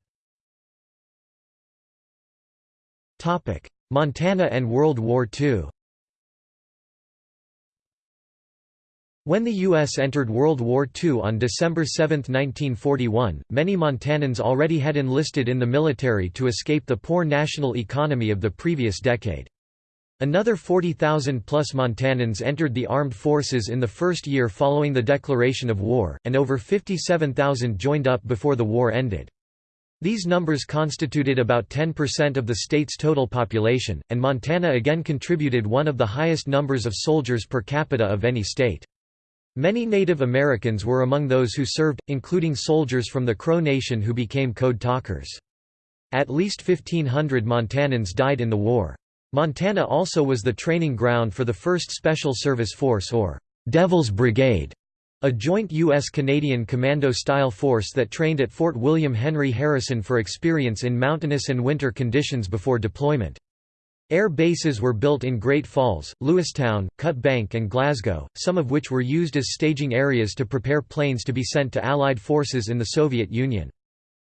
A: Topic: Montana and World War II. When the U.S. entered World War II on December 7, 1941, many Montanans already had enlisted in the military to escape the poor national economy of the previous decade. Another 40,000-plus Montanans entered the armed forces in the first year following the declaration of war, and over 57,000 joined up before the war ended. These numbers constituted about 10% of the state's total population, and Montana again contributed one of the highest numbers of soldiers per capita of any state. Many Native Americans were among those who served, including soldiers from the Crow Nation who became code talkers. At least 1,500 Montanans died in the war. Montana also was the training ground for the 1st Special Service Force or Devil's Brigade, a joint U.S.-Canadian commando-style force that trained at Fort William Henry Harrison for experience in mountainous and winter conditions before deployment. Air bases were built in Great Falls, Lewistown, Cut Bank and Glasgow, some of which were used as staging areas to prepare planes to be sent to Allied forces in the Soviet Union.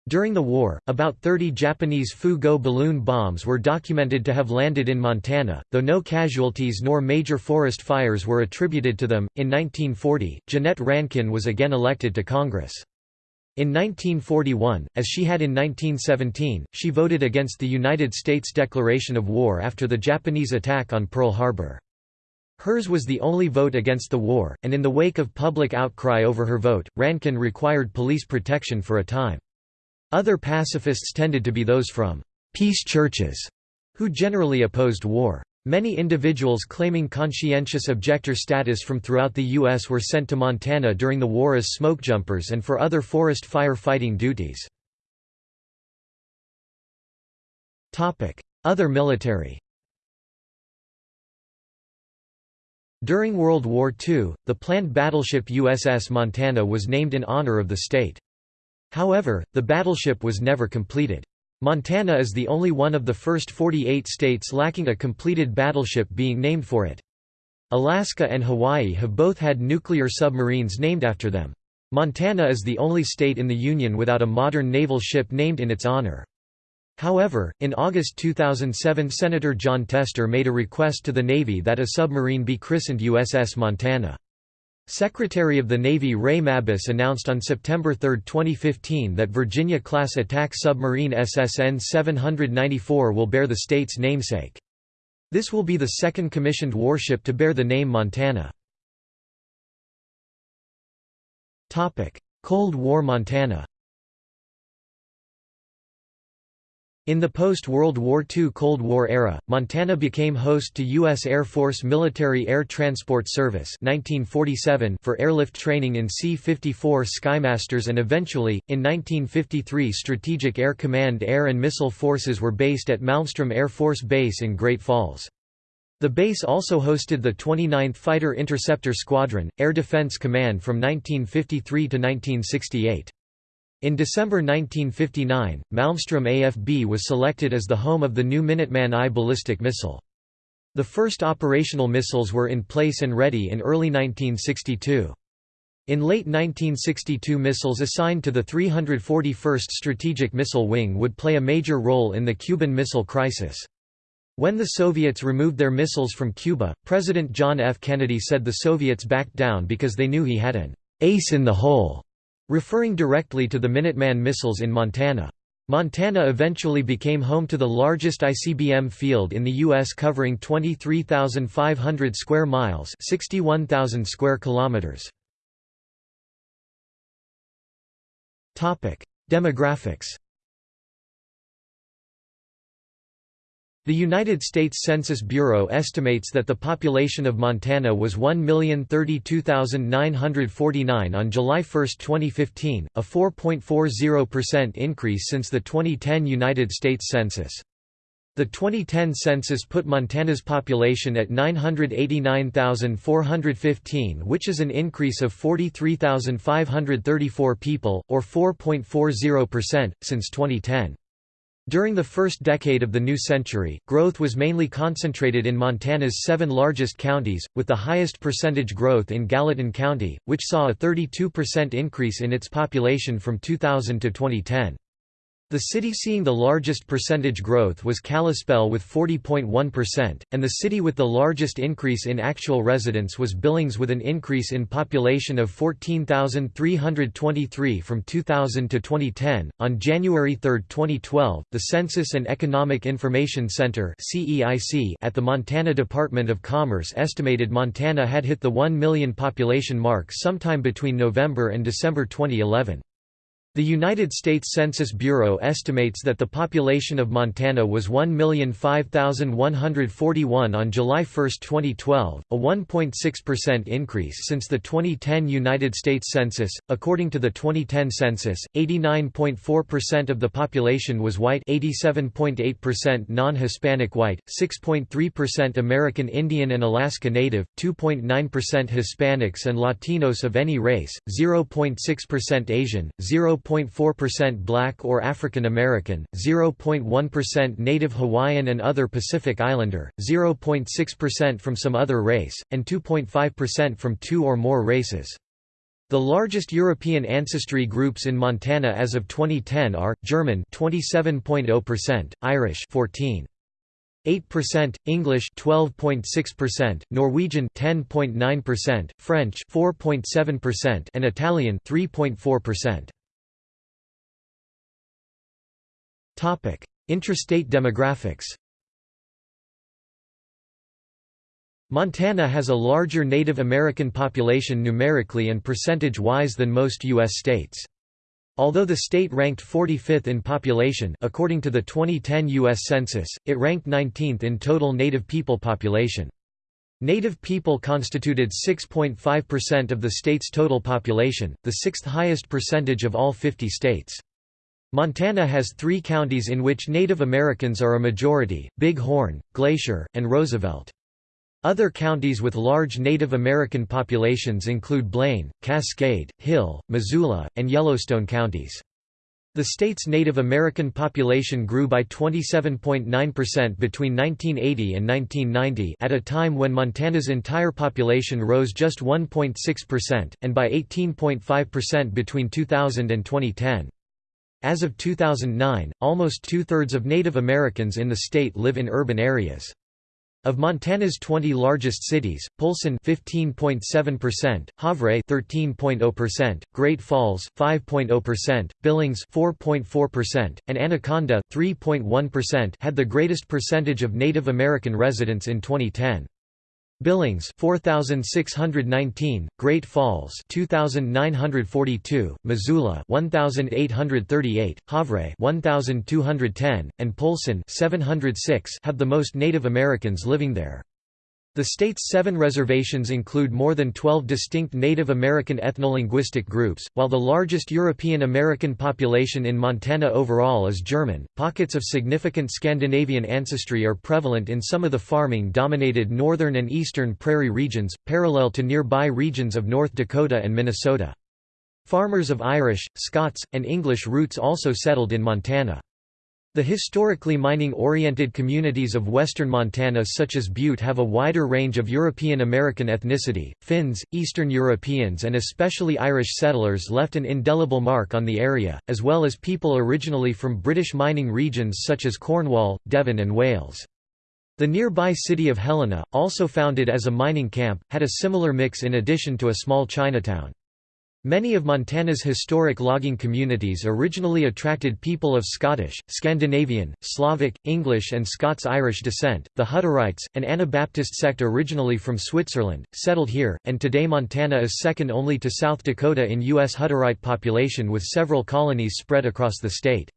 A: During the war, about 30 Japanese Fu-Go balloon bombs were documented to have landed in Montana, though no casualties nor major forest fires were attributed to them. In 1940, Jeannette Rankin was again elected to Congress. In 1941, as she had in 1917, she voted against the United States declaration of war after the Japanese attack on Pearl Harbor. Hers was the only vote against the war, and in the wake of public outcry over her vote, Rankin required police protection for a time. Other pacifists tended to be those from «peace churches», who generally opposed war. Many individuals claiming conscientious objector status from throughout the U.S. were sent to Montana during the war as smokejumpers and for other forest fire fighting duties. Other military During World War II, the planned battleship USS Montana was named in honor of the state. However, the battleship was never completed. Montana is the only one of the first 48 states lacking a completed battleship being named for it. Alaska and Hawaii have both had nuclear submarines named after them. Montana is the only state in the Union without a modern naval ship named in its honor. However, in August 2007 Senator Jon Tester made a request to the Navy that a submarine be christened USS Montana. Secretary of the Navy Ray Mabus announced on September 3, 2015 that Virginia-class attack submarine SSN 794 will bear the state's namesake. This will be the second commissioned warship to bear the name Montana. Cold War Montana In the post-World War II Cold War era, Montana became host to U.S. Air Force Military Air Transport Service 1947 for airlift training in C-54 Skymasters and eventually, in 1953 Strategic Air Command air and missile forces were based at Malmstrom Air Force Base in Great Falls. The base also hosted the 29th Fighter Interceptor Squadron, Air Defense Command from 1953 to 1968. In December 1959, Malmstrom AFB was selected as the home of the new Minuteman I ballistic missile. The first operational missiles were in place and ready in early 1962. In late 1962 missiles assigned to the 341st Strategic Missile Wing would play a major role in the Cuban Missile Crisis. When the Soviets removed their missiles from Cuba, President John F. Kennedy said the Soviets backed down because they knew he had an ace in the hole referring directly to the Minuteman missiles in Montana. Montana eventually became home to the largest ICBM field in the U.S. covering 23,500 square miles 61,000 square kilometers. Demographics The United States Census Bureau estimates that the population of Montana was 1,032,949 on July 1, 2015, a 4.40% increase since the 2010 United States Census. The 2010 census put Montana's population at 989,415 which is an increase of 43,534 people, or 4.40%, since 2010. During the first decade of the new century, growth was mainly concentrated in Montana's seven largest counties, with the highest percentage growth in Gallatin County, which saw a 32% increase in its population from 2000 to 2010. The city seeing the largest percentage growth was Kalispell with 40.1%, and the city with the largest increase in actual residents was Billings with an increase in population of 14,323 from 2000 to 2010. On January 3, 2012, the Census and Economic Information Center (CEIC) at the Montana Department of Commerce estimated Montana had hit the 1 million population mark sometime between November and December 2011. The United States Census Bureau estimates that the population of Montana was 1,005,141 on July 1, 2012, a 1.6% increase since the 2010 United States Census. According to the 2010 census, 89.4% of the population was white, 87.8% non-Hispanic white, 6.3% American Indian and Alaska Native, 2.9% Hispanics and Latinos of any race, 0.6% Asian, 0. 0.4% Black or African American, 0.1% Native Hawaiian and other Pacific Islander, 0.6% from some other race, and 2.5% from two or more races. The largest European ancestry groups in Montana as of 2010 are German 27.0%, Irish 14 8%, English 12.6%, Norwegian 10.9%, French 4.7% and Italian 3.4%. Topic: Intrastate demographics. Montana has a larger Native American population numerically and percentage-wise than most U.S. states. Although the state ranked 45th in population according to the 2010 U.S. Census, it ranked 19th in total Native people population. Native people constituted 6.5% of the state's total population, the sixth highest percentage of all 50 states. Montana has three counties in which Native Americans are a majority, Big Horn, Glacier, and Roosevelt. Other counties with large Native American populations include Blaine, Cascade, Hill, Missoula, and Yellowstone counties. The state's Native American population grew by 27.9% between 1980 and 1990 at a time when Montana's entire population rose just 1.6%, and by 18.5% between 2000 and 2010. As of 2009, almost two-thirds of Native Americans in the state live in urban areas. Of Montana's 20 largest cities, Polson 15.7%, Havre 13.0%, Great Falls 5.0%, Billings 4.4%, and Anaconda 3.1% had the greatest percentage of Native American residents in 2010. Billings 4619, Great Falls 2942, Missoula 1838, Havre 1210, and Polson 706 have the most Native Americans living there. The state's seven reservations include more than 12 distinct Native American ethnolinguistic groups, while the largest European American population in Montana overall is German. Pockets of significant Scandinavian ancestry are prevalent in some of the farming dominated northern and eastern prairie regions, parallel to nearby regions of North Dakota and Minnesota. Farmers of Irish, Scots, and English roots also settled in Montana. The historically mining-oriented communities of western Montana such as Butte have a wider range of European American ethnicity. Finns, Eastern Europeans and especially Irish settlers left an indelible mark on the area, as well as people originally from British mining regions such as Cornwall, Devon and Wales. The nearby city of Helena, also founded as a mining camp, had a similar mix in addition to a small Chinatown. Many of Montana's historic logging communities originally attracted people of Scottish, Scandinavian, Slavic, English and Scots-Irish descent. The Hutterites, an Anabaptist sect originally from Switzerland, settled here, and today Montana is second only to South Dakota in U.S. Hutterite population with several colonies spread across the state.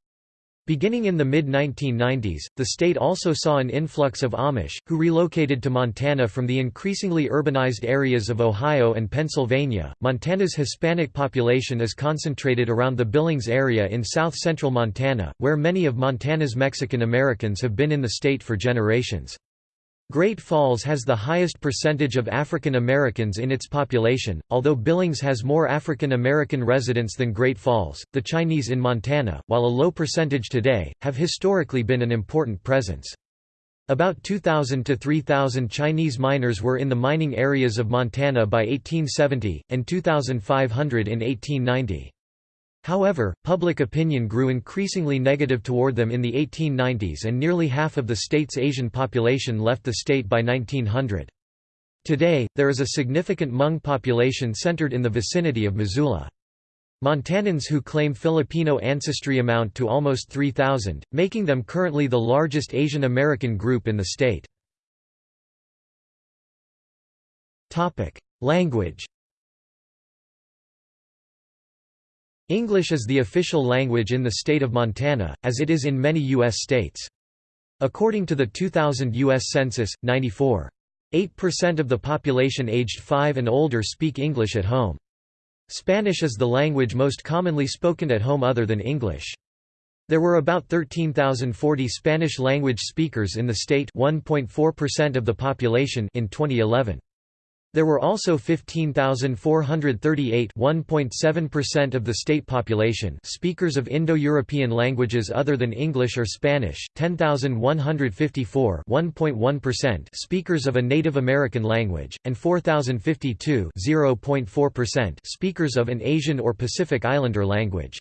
A: Beginning in the mid-1990s, the state also saw an influx of Amish, who relocated to Montana from the increasingly urbanized areas of Ohio and Pennsylvania. Montana's Hispanic population is concentrated around the Billings area in south-central Montana, where many of Montana's Mexican Americans have been in the state for generations. Great Falls has the highest percentage of African Americans in its population, although Billings has more African American residents than Great Falls. The Chinese in Montana, while a low percentage today, have historically been an important presence. About 2,000 to 3,000 Chinese miners were in the mining areas of Montana by 1870, and 2,500 in 1890. However, public opinion grew increasingly negative toward them in the 1890s and nearly half of the state's Asian population left the state by 1900. Today, there is a significant Hmong population centered in the vicinity of Missoula. Montanans who claim Filipino ancestry amount to almost 3,000, making them currently the largest Asian American group in the state. Language English is the official language in the state of Montana, as it is in many U.S. states. According to the 2000 U.S. Census, 94.8% of the population aged 5 and older speak English at home. Spanish is the language most commonly spoken at home other than English. There were about 13,040 Spanish-language speakers in the state 1.4% of the population in 2011. There were also 15,438 1.7% of the state population speakers of Indo-European languages other than English or Spanish, 10,154 1.1% speakers of a Native American language, and 4,052 0.4% speakers of an Asian or Pacific Islander language.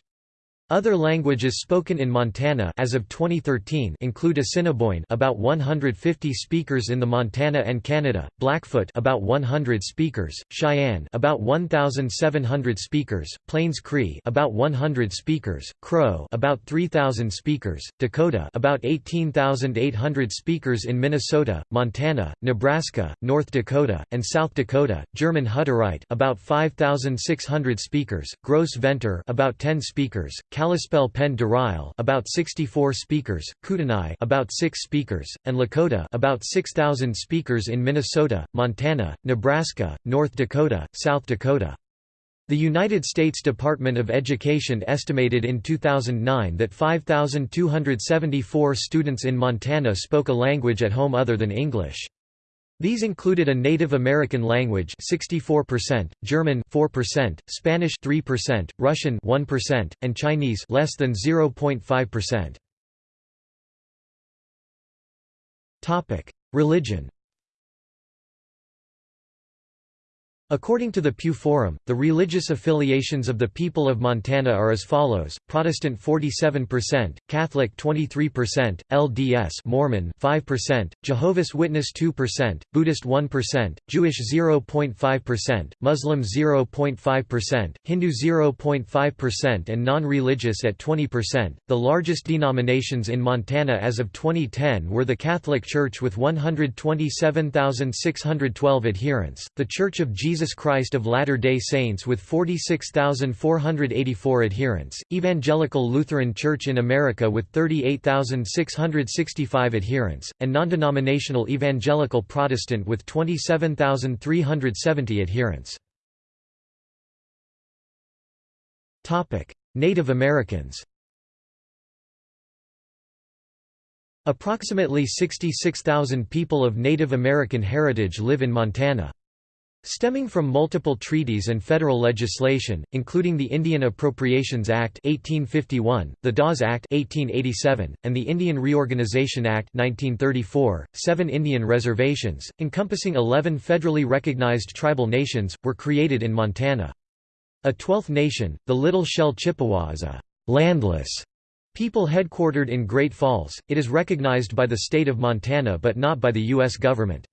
A: Other languages spoken in Montana as of 2013 include Assiniboine about 150 speakers in the Montana and Canada, Blackfoot about 100 speakers, Cheyenne about 1700 speakers, Plains Cree about 100 speakers, Crow about 3000 speakers, Dakota about 18800 speakers in Minnesota, Montana, Nebraska, North Dakota, and South Dakota, German Hutterite about 5600 speakers, Gros Ventre about 10 speakers, Kalispel Pend d'Oreille about 64 speakers, Kootenai about 6 speakers, and Lakota about 6,000 speakers in Minnesota, Montana, Nebraska, North Dakota, South Dakota. The United States Department of Education estimated in 2009 that 5,274 students in Montana spoke a language at home other than English. These included a Native American language 64%, German 4%, Spanish 3%, Russian 1%, and Chinese less than 0.5%. Topic: Religion According to the Pew Forum, the religious affiliations of the people of Montana are as follows: Protestant 47%, Catholic 23%, LDS Mormon 5%, Jehovah's Witness 2%, Buddhist 1%, Jewish 0.5%, Muslim 0.5%, Hindu 0.5% and non-religious at 20%. The largest denominations in Montana as of 2010 were the Catholic Church with 127,612 adherents, the Church of Jesus Jesus Christ of Latter-day Saints with 46,484 adherents, Evangelical Lutheran Church in America with 38,665 adherents, and non-denominational Evangelical Protestant with 27,370 adherents. Native Americans Approximately 66,000 people of Native American heritage live in Montana. Stemming from multiple treaties and federal legislation, including the Indian Appropriations Act 1851, the Dawes Act 1887, and the Indian Reorganization Act 1934, seven Indian reservations, encompassing 11 federally recognized tribal nations, were created in Montana. A twelfth nation, the Little Shell Chippewa is a «landless» people headquartered in Great Falls, it is recognized by the state of Montana but not by the U.S. government.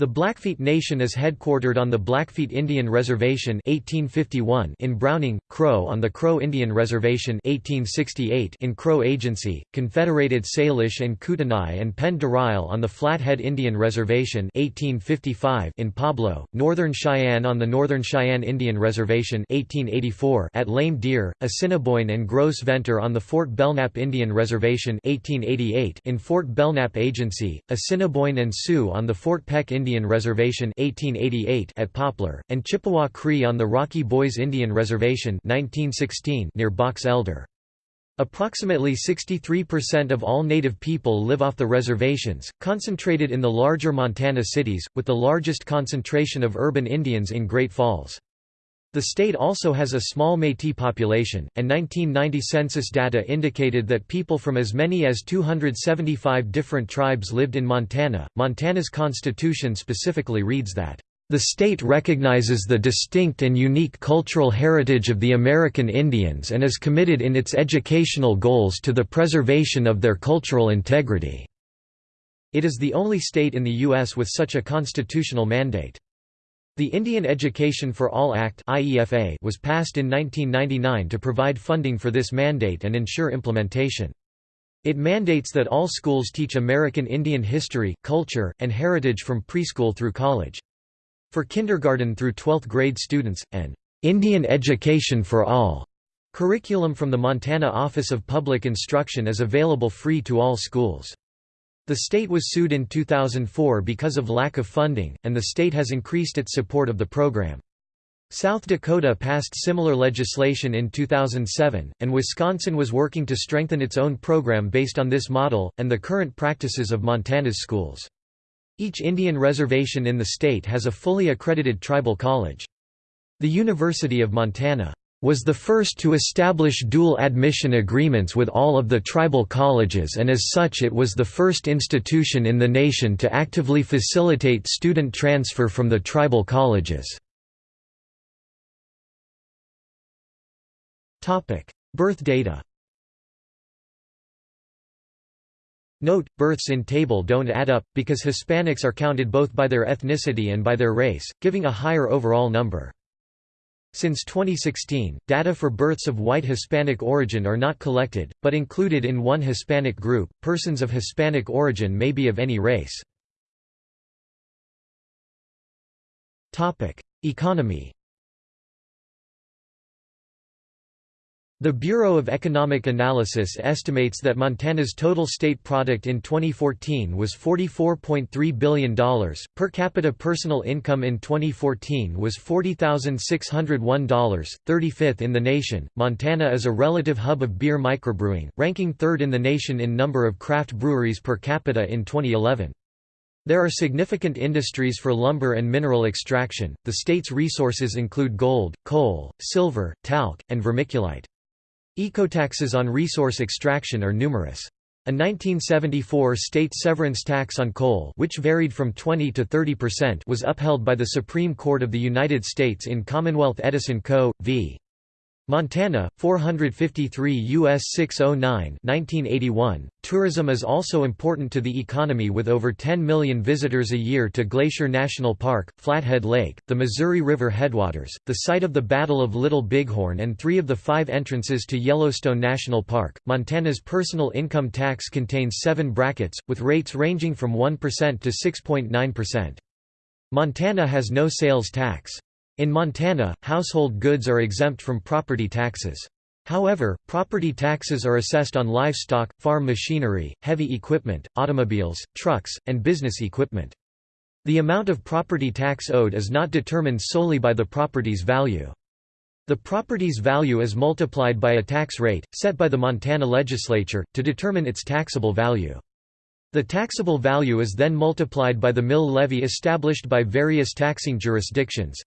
A: The Blackfeet Nation is headquartered on the Blackfeet Indian Reservation 1851 in Browning, Crow on the Crow Indian Reservation 1868 in Crow Agency, Confederated Salish and Kootenai and Pend d'Oreille on the Flathead Indian Reservation 1855 in Pablo, Northern Cheyenne on the Northern Cheyenne Indian Reservation 1884 at Lame Deer, Assiniboine and Gros Ventre on the Fort Belknap Indian Reservation 1888 in Fort Belknap Agency, Assiniboine and Sioux on the Fort Peck Indian Indian Reservation 1888 at Poplar, and Chippewa Cree on the Rocky Boys Indian Reservation 1916 near Box Elder. Approximately 63% of all native people live off the reservations, concentrated in the larger Montana cities, with the largest concentration of urban Indians in Great Falls. The state also has a small Métis population, and 1990 census data indicated that people from as many as 275 different tribes lived in Montana. Montana's constitution specifically reads that The state recognizes the distinct and unique cultural heritage of the American Indians and is committed in its educational goals to the preservation of their cultural integrity." It is the only state in the U.S. with such a constitutional mandate. The Indian Education for All Act was passed in 1999 to provide funding for this mandate and ensure implementation. It mandates that all schools teach American Indian history, culture, and heritage from preschool through college. For kindergarten through 12th grade students, an Indian Education for All curriculum from the Montana Office of Public Instruction is available free to all schools. The state was sued in 2004 because of lack of funding, and the state has increased its support of the program. South Dakota passed similar legislation in 2007, and Wisconsin was working to strengthen its own program based on this model, and the current practices of Montana's schools. Each Indian reservation in the state has a fully accredited tribal college. The University of Montana was the first to establish dual admission agreements with all of the tribal colleges and as such it was the first institution in the nation to actively facilitate student transfer from the tribal colleges. Birth data Note, births in table don't add up, because Hispanics are counted both by their ethnicity and by their race, giving a higher overall number. Since 2016, data for births of white Hispanic origin are not collected, but included in one Hispanic group. Persons of Hispanic origin may be of any race. Topic: Economy The Bureau of Economic Analysis estimates that Montana's total state product in 2014 was $44.3 billion. Per capita personal income in 2014 was $40,601, 35th in the nation. Montana is a relative hub of beer microbrewing, ranking third in the nation in number of craft breweries per capita in 2011. There are significant industries for lumber and mineral extraction. The state's resources include gold, coal, silver, talc, and vermiculite. Ecotaxes on resource extraction are numerous. A 1974 state severance tax on coal which varied from 20 to 30% was upheld by the Supreme Court of the United States in Commonwealth Edison Co. v. Montana, 453 U.S. 609 1981. Tourism is also important to the economy with over 10 million visitors a year to Glacier National Park, Flathead Lake, the Missouri River headwaters, the site of the Battle of Little Bighorn and three of the five entrances to Yellowstone National Park. Montana's personal income tax contains seven brackets, with rates ranging from 1% to 6.9%. Montana has no sales tax. In Montana, household goods are exempt from property taxes. However, property taxes are assessed on livestock, farm machinery, heavy equipment, automobiles, trucks, and business equipment. The amount of property tax owed is not determined solely by the property's value. The property's value is multiplied by a tax rate, set by the Montana legislature, to determine its taxable value. The taxable value is then multiplied by the mill levy established by various taxing jurisdictions,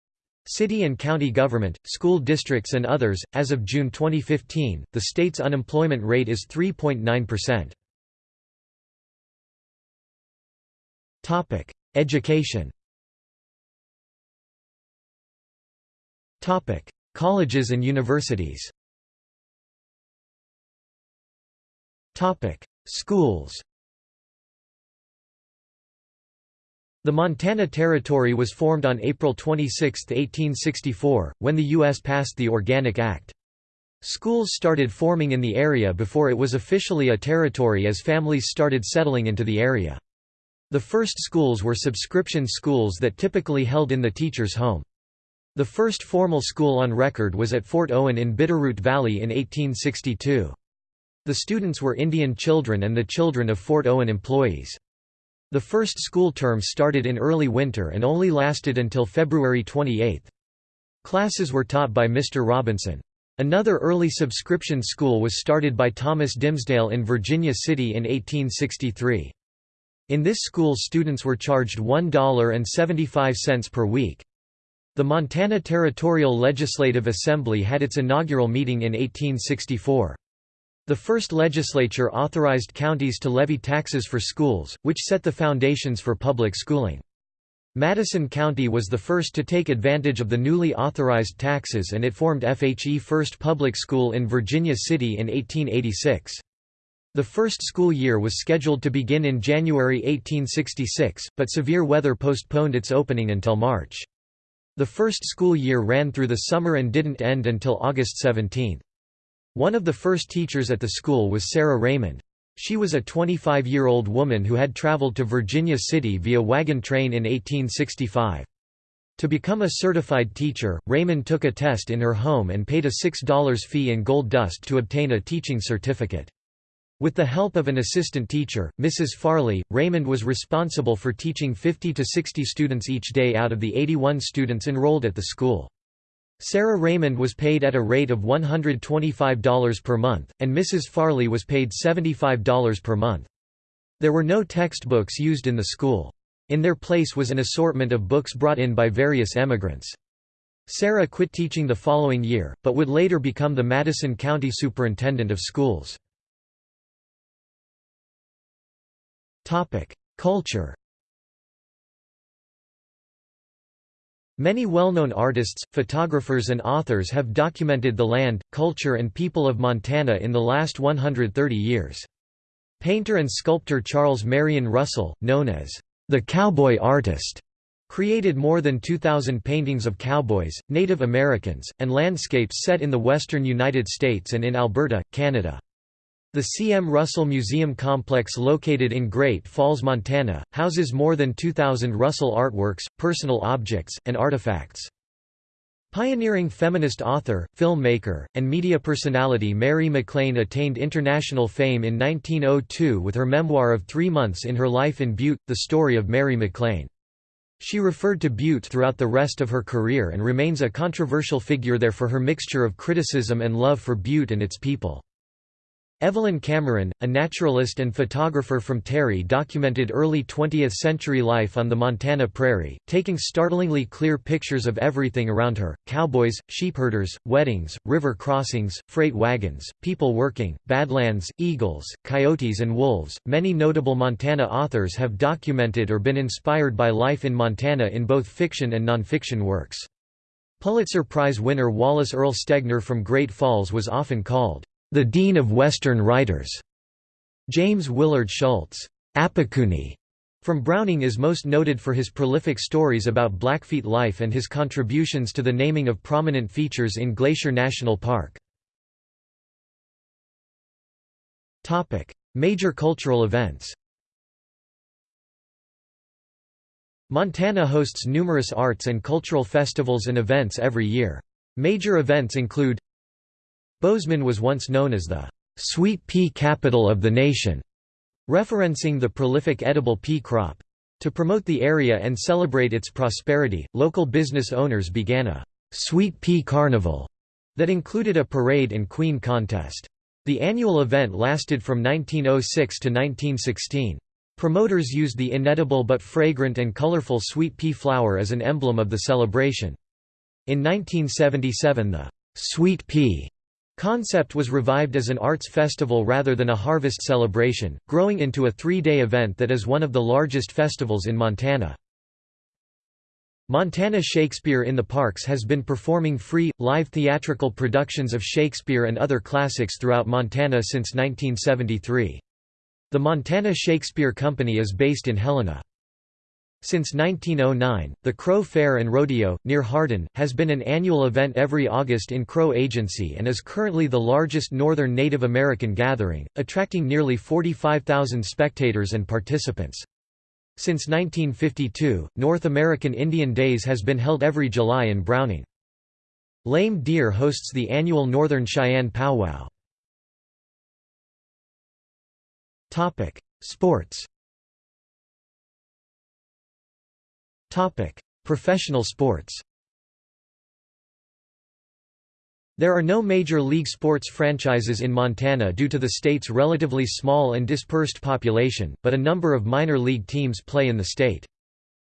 A: City and county government, school districts and others. As of June 2015, the state's unemployment rate is 3.9%. Topic: Education. Topic: Colleges and universities. Topic: Schools. The Montana Territory was formed on April 26, 1864, when the U.S. passed the Organic Act. Schools started forming in the area before it was officially a territory as families started settling into the area. The first schools were subscription schools that typically held in the teacher's home. The first formal school on record was at Fort Owen in Bitterroot Valley in 1862. The students were Indian children and the children of Fort Owen employees. The first school term started in early winter and only lasted until February 28. Classes were taught by Mr. Robinson. Another early subscription school was started by Thomas Dimsdale in Virginia City in 1863. In this school students were charged $1.75 per week. The Montana Territorial Legislative Assembly had its inaugural meeting in 1864. The first legislature authorized counties to levy taxes for schools, which set the foundations for public schooling. Madison County was the first to take advantage of the newly authorized taxes and it formed FHE First Public School in Virginia City in 1886. The first school year was scheduled to begin in January 1866, but severe weather postponed its opening until March. The first school year ran through the summer and didn't end until August 17. One of the first teachers at the school was Sarah Raymond. She was a 25-year-old woman who had traveled to Virginia City via wagon train in 1865. To become a certified teacher, Raymond took a test in her home and paid a $6 fee in gold dust to obtain a teaching certificate. With the help of an assistant teacher, Mrs. Farley, Raymond was responsible for teaching 50 to 60 students each day out of the 81 students enrolled at the school. Sarah Raymond was paid at a rate of $125 per month, and Mrs. Farley was paid $75 per month. There were no textbooks used in the school. In their place was an assortment of books brought in by various emigrants. Sarah quit teaching the following year, but would later become the Madison County Superintendent of Schools. Culture Many well-known artists, photographers and authors have documented the land, culture and people of Montana in the last 130 years. Painter and sculptor Charles Marion Russell, known as the cowboy artist, created more than 2,000 paintings of cowboys, Native Americans, and landscapes set in the western United States and in Alberta, Canada. The C. M. Russell Museum Complex located in Great Falls, Montana, houses more than 2,000 Russell artworks, personal objects, and artifacts. Pioneering feminist author, filmmaker, and media personality Mary MacLane attained international fame in 1902 with her memoir of Three Months in Her Life in Butte, The Story of Mary MacLane. She referred to Butte throughout the rest of her career and remains a controversial figure there for her mixture of criticism and love for Butte and its people. Evelyn Cameron, a naturalist and photographer from Terry documented early 20th-century life on the Montana prairie, taking startlingly clear pictures of everything around her, cowboys, sheepherders, weddings, river crossings, freight wagons, people working, badlands, eagles, coyotes and wolves. Many notable Montana authors have documented or been inspired by life in Montana in both fiction and nonfiction works. Pulitzer Prize winner Wallace Earle Stegner from Great Falls was often called the Dean of Western Writers. James Willard Schultz Apikuni, from Browning is most noted for his prolific stories about Blackfeet life and his contributions to the naming of prominent features in Glacier National Park. Major cultural events Montana hosts numerous arts and cultural festivals and events every year. Major events include Bozeman was once known as the sweet pea capital of the nation, referencing the prolific edible pea crop. To promote the area and celebrate its prosperity, local business owners began a sweet pea carnival that included a parade and queen contest. The annual event lasted from 1906 to 1916. Promoters used the inedible but fragrant and colorful sweet pea flower as an emblem of the celebration. In 1977 the sweet pea Concept was revived as an arts festival rather than a harvest celebration, growing into a three-day event that is one of the largest festivals in Montana. Montana Shakespeare in the Parks has been performing free, live theatrical productions of Shakespeare and other classics throughout Montana since 1973. The Montana Shakespeare Company is based in Helena. Since 1909, the Crow Fair and Rodeo, near Hardin, has been an annual event every August in Crow Agency and is currently the largest northern Native American gathering, attracting nearly 45,000 spectators and participants. Since 1952, North American Indian Days has been held every July in Browning. Lame Deer hosts the annual Northern Cheyenne Powwow. Sports Topic: Professional sports. There are no major league sports franchises in Montana due to the state's relatively small and dispersed population, but a number of minor league teams play in the state.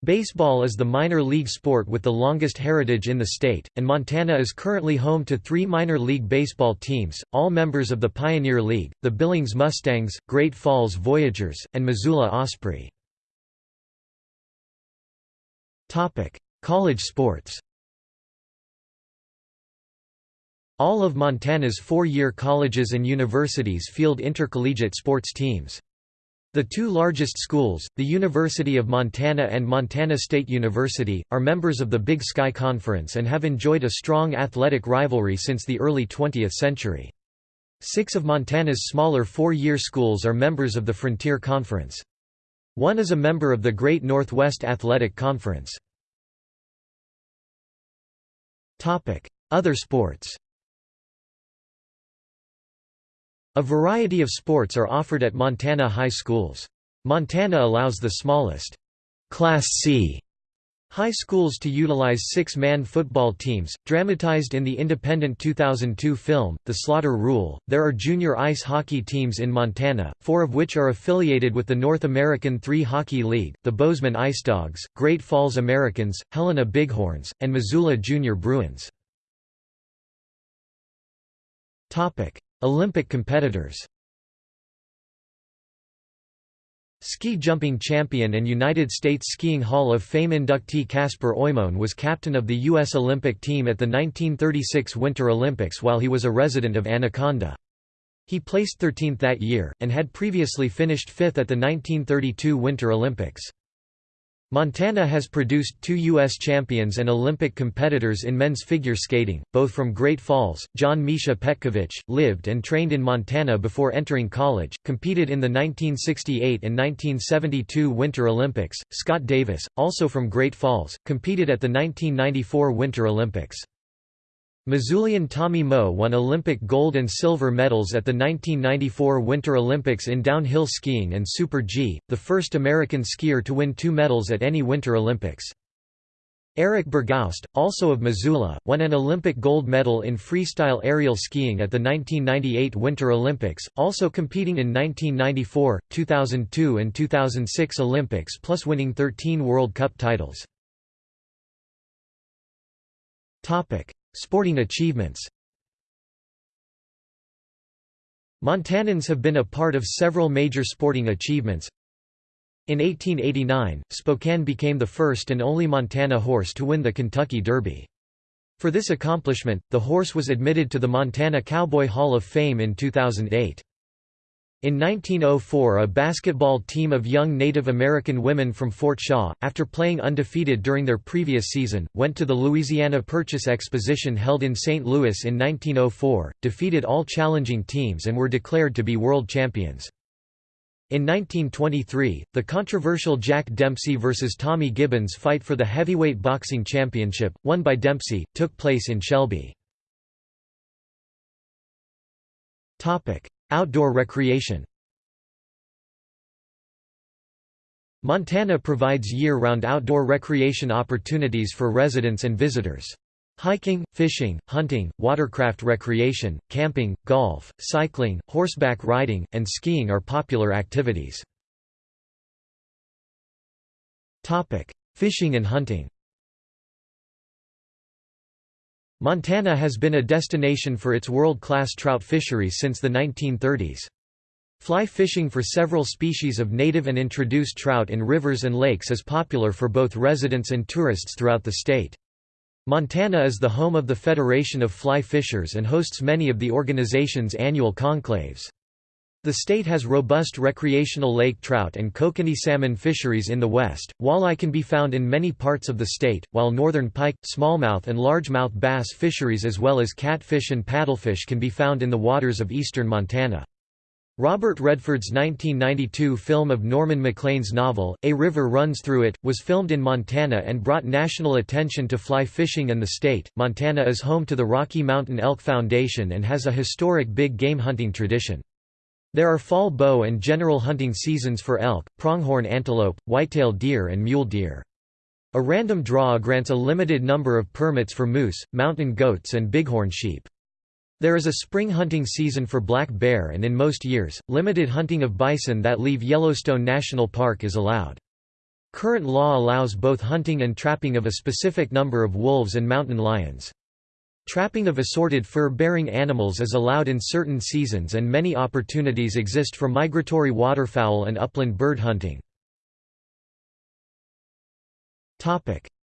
A: Baseball is the minor league sport with the longest heritage in the state, and Montana is currently home to three minor league baseball teams, all members of the Pioneer League, the Billings Mustangs, Great Falls Voyagers, and Missoula Osprey. College sports All of Montana's four-year colleges and universities field intercollegiate sports teams. The two largest schools, the University of Montana and Montana State University, are members of the Big Sky Conference and have enjoyed a strong athletic rivalry since the early 20th century. Six of Montana's smaller four-year schools are members of the Frontier Conference. One is a member of the Great Northwest Athletic Conference. Other sports A variety of sports are offered at Montana high schools. Montana allows the smallest Class C high schools to utilize six-man football teams, dramatized in the independent 2002 film, The Slaughter Rule. There are junior ice hockey teams in Montana, four of which are affiliated with the North American Three Hockey League, the Bozeman Ice Dogs, Great Falls Americans, Helena Bighorns, and Missoula Junior Bruins. Olympic competitors Ski jumping champion and United States Skiing Hall of Fame inductee Casper Oimoen was captain of the U.S. Olympic team at the 1936 Winter Olympics while he was a resident of Anaconda. He placed 13th that year, and had previously finished fifth at the 1932 Winter Olympics. Montana has produced two U.S. champions and Olympic competitors in men's figure skating, both from Great Falls. John Misha Petkevich, lived and trained in Montana before entering college, competed in the 1968 and 1972 Winter Olympics. Scott Davis, also from Great Falls, competed at the 1994 Winter Olympics. Missoulian Tommy Moe won Olympic gold and silver medals at the 1994 Winter Olympics in downhill skiing and Super G, the first American skier to win two medals at any Winter Olympics. Eric Bergoust, also of Missoula, won an Olympic gold medal in freestyle aerial skiing at the 1998 Winter Olympics, also competing in 1994, 2002 and 2006 Olympics plus winning 13 World Cup titles. Sporting achievements Montanans have been a part of several major sporting achievements. In 1889, Spokane became the first and only Montana horse to win the Kentucky Derby. For this accomplishment, the horse was admitted to the Montana Cowboy Hall of Fame in 2008. In 1904 a basketball team of young Native American women from Fort Shaw, after playing undefeated during their previous season, went to the Louisiana Purchase Exposition held in St. Louis in 1904, defeated all challenging teams and were declared to be world champions. In 1923, the controversial Jack Dempsey vs. Tommy Gibbons fight for the heavyweight boxing championship, won by Dempsey, took place in Shelby. Outdoor recreation Montana provides year-round outdoor recreation opportunities for residents and visitors. Hiking, fishing, hunting, watercraft recreation, camping, golf, cycling, horseback riding, and skiing are popular activities. Fishing and hunting Montana has been a destination for its world-class trout fisheries since the 1930s. Fly fishing for several species of native and introduced trout in rivers and lakes is popular for both residents and tourists throughout the state. Montana is the home of the Federation of Fly Fishers and hosts many of the organization's annual conclaves. The state has robust recreational lake trout and kokanee salmon fisheries in the west. Walleye can be found in many parts of the state, while northern pike, smallmouth, and largemouth bass fisheries as well as catfish and paddlefish can be found in the waters of eastern Montana. Robert Redford's 1992 film of Norman Maclean's novel, A River Runs Through It, was filmed in Montana and brought national attention to fly fishing in the state. Montana is home to the Rocky Mountain Elk Foundation and has a historic big game hunting tradition. There are fall bow and general hunting seasons for elk, pronghorn antelope, whitetail deer and mule deer. A random draw grants a limited number of permits for moose, mountain goats and bighorn sheep. There is a spring hunting season for black bear and in most years, limited hunting of bison that leave Yellowstone National Park is allowed. Current law allows both hunting and trapping of a specific number of wolves and mountain lions. Trapping of assorted fur-bearing animals is allowed in certain seasons and many opportunities exist for migratory waterfowl and upland bird hunting.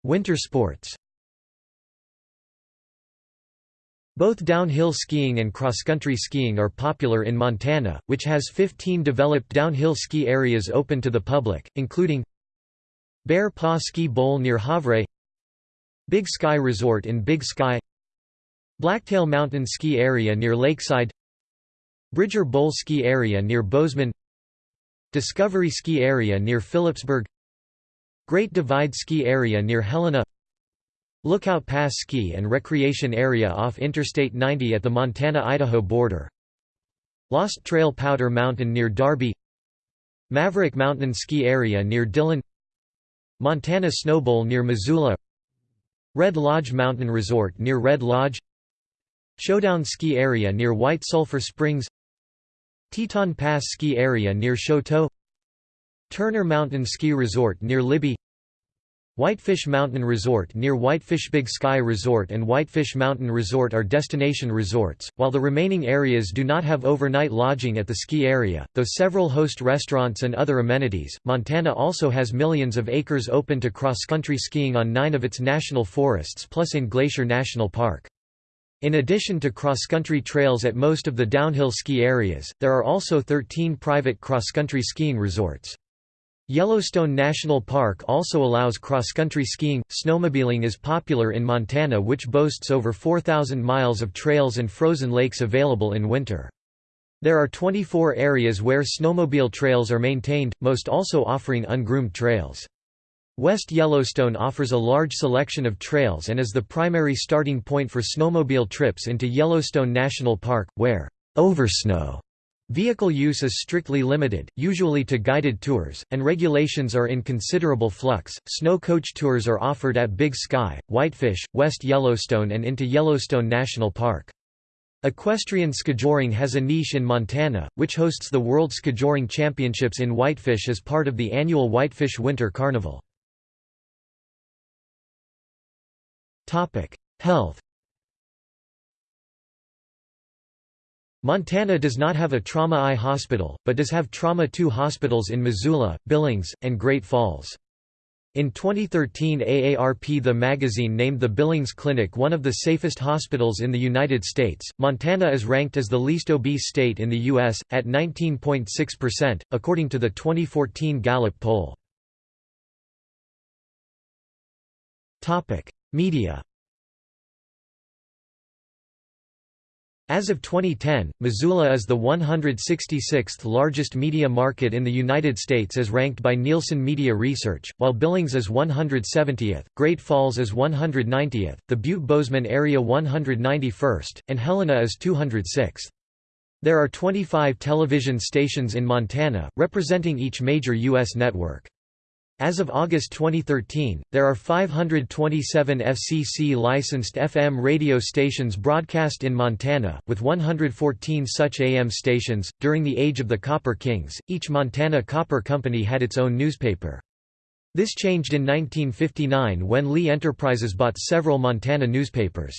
A: Winter sports Both downhill skiing and cross-country skiing are popular in Montana, which has 15 developed downhill ski areas open to the public, including Bear Paw Ski Bowl near Havre Big Sky Resort in Big Sky Blacktail Mountain Ski Area near Lakeside Bridger Bowl Ski Area near Bozeman Discovery Ski Area near Philipsburg Great Divide Ski Area near Helena Lookout Pass Ski and Recreation Area off Interstate 90 at the Montana-Idaho border Lost Trail Powder Mountain near Darby Maverick Mountain Ski Area near Dillon Montana Snowbowl near Missoula Red Lodge Mountain Resort near Red Lodge Showdown Ski Area near White Sulphur Springs Teton Pass Ski Area near Choteau Turner Mountain Ski Resort near Libby Whitefish Mountain Resort near Whitefish Big Sky Resort and Whitefish Mountain Resort are destination resorts, while the remaining areas do not have overnight lodging at the ski area, though several host restaurants and other amenities. Montana also has millions of acres open to cross-country skiing on nine of its national forests plus in Glacier National Park. In addition to cross-country trails at most of the downhill ski areas, there are also 13 private cross-country skiing resorts. Yellowstone National Park also allows cross-country skiing. Snowmobiling is popular in Montana which boasts over 4,000 miles of trails and frozen lakes available in winter. There are 24 areas where snowmobile trails are maintained, most also offering ungroomed trails. West Yellowstone offers a large selection of trails and is the primary starting point for snowmobile trips into Yellowstone National Park, where oversnow vehicle use is strictly limited, usually to guided tours, and regulations are in considerable flux. Snow coach tours are offered at Big Sky, Whitefish, West Yellowstone, and into Yellowstone National Park. Equestrian skijoring has a niche in Montana, which hosts the World Skijoring Championships in Whitefish as part of the annual Whitefish Winter Carnival. Health Montana does not have a Trauma I hospital, but does have Trauma II hospitals in Missoula, Billings, and Great Falls. In 2013 AARP The magazine named the Billings Clinic one of the safest hospitals in the United States. Montana is ranked as the least obese state in the U.S., at 19.6%, according to the 2014 Gallup poll. Media As of 2010, Missoula is the 166th largest media market in the United States as ranked by Nielsen Media Research, while Billings is 170th, Great Falls is 190th, the Butte-Bozeman area 191st, and Helena is 206th. There are 25 television stations in Montana, representing each major U.S. network. As of August 2013, there are 527 FCC-licensed FM radio stations broadcast in Montana, with 114 such AM stations. During the Age of the Copper Kings, each Montana Copper Company had its own newspaper. This changed in 1959 when Lee Enterprises bought several Montana newspapers.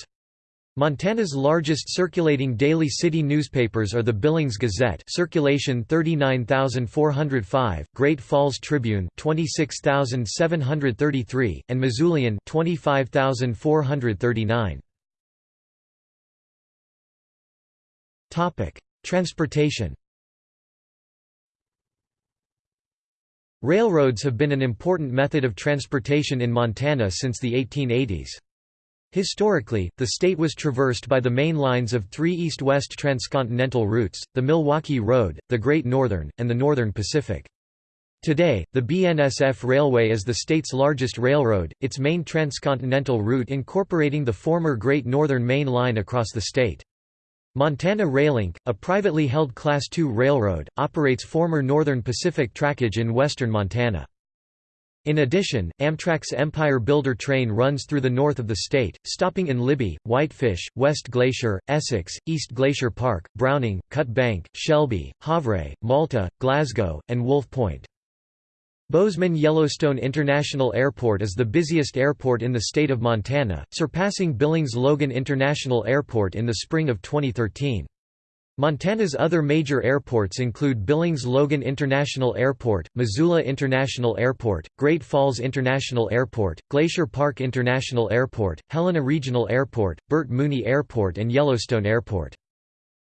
A: Montana's largest circulating daily city newspapers are the Billings Gazette circulation 39405, Great Falls Tribune 26733, and Missoulian 25439. Topic: Transportation Railroads have been an important method of transportation in Montana since the 1880s. Historically, the state was traversed by the main lines of three east-west transcontinental routes, the Milwaukee Road, the Great Northern, and the Northern Pacific. Today, the BNSF Railway is the state's largest railroad, its main transcontinental route incorporating the former Great Northern Main Line across the state. Montana Rail Link, a privately held Class II railroad, operates former Northern Pacific trackage in western Montana. In addition, Amtrak's Empire Builder train runs through the north of the state, stopping in Libby, Whitefish, West Glacier, Essex, East Glacier Park, Browning, Cut Bank, Shelby, Havre, Malta, Glasgow, and Wolf Point. Bozeman Yellowstone International Airport is the busiest airport in the state of Montana, surpassing Billings Logan International Airport in the spring of 2013. Montana's other major airports include Billings Logan International Airport, Missoula International Airport, Great Falls International Airport, Glacier Park International Airport, Helena Regional Airport, Bert Mooney Airport and Yellowstone Airport.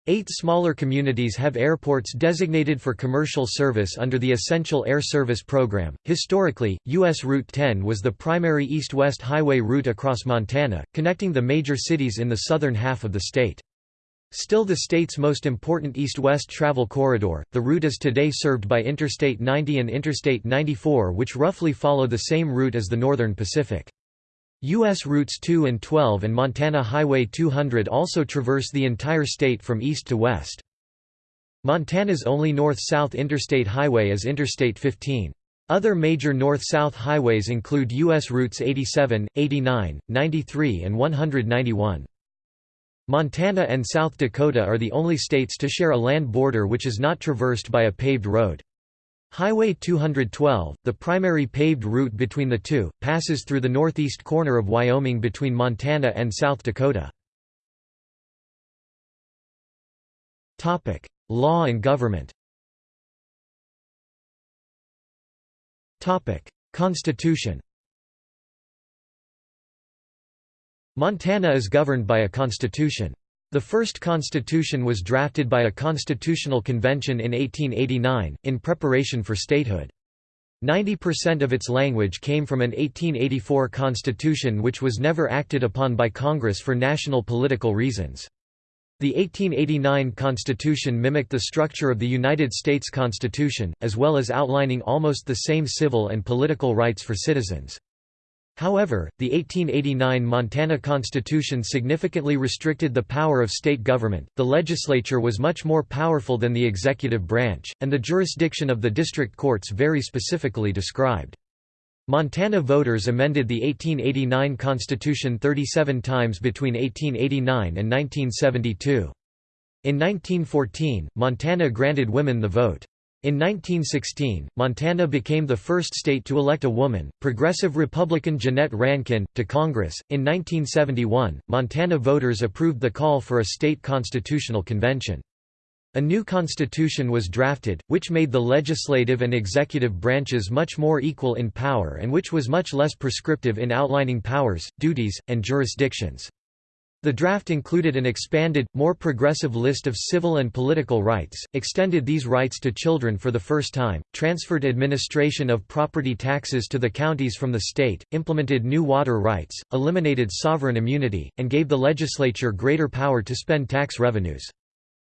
A: Eight smaller communities have airports designated for commercial service under the Essential Air Service Program. Historically, U.S. Route 10 was the primary east west highway route across Montana, connecting the major cities in the southern half of the state. Still the state's most important east-west travel corridor, the route is today served by Interstate 90 and Interstate 94 which roughly follow the same route as the Northern Pacific. U.S. Routes 2 and 12 and Montana Highway 200 also traverse the entire state from east to west. Montana's only north-south interstate highway is Interstate 15. Other major north-south highways include U.S. routes 87, 89, 93 and 191. Montana and South Dakota are the only states to share a land border which is not traversed by a paved road. Highway 212, the primary paved route between the two, passes through the northeast corner of Wyoming between Montana and South Dakota. Law and government Constitution Montana is governed by a constitution. The first constitution was drafted by a constitutional convention in 1889, in preparation for statehood. 90% of its language came from an 1884 constitution which was never acted upon by Congress for national political reasons. The 1889 Constitution mimicked the structure of the United States Constitution, as well as outlining almost the same civil and political rights for citizens. However, the 1889 Montana Constitution significantly restricted the power of state government, the legislature was much more powerful than the executive branch, and the jurisdiction of the district courts very specifically described. Montana voters amended the 1889 Constitution 37 times between 1889 and 1972. In 1914, Montana granted women the vote. In 1916, Montana became the first state to elect a woman, progressive Republican Jeannette Rankin, to Congress. In 1971, Montana voters approved the call for a state constitutional convention. A new constitution was drafted, which made the legislative and executive branches much more equal in power and which was much less prescriptive in outlining powers, duties, and jurisdictions. The draft included an expanded, more progressive list of civil and political rights, extended these rights to children for the first time, transferred administration of property taxes to the counties from the state, implemented new water rights, eliminated sovereign immunity, and gave the legislature greater power to spend tax revenues.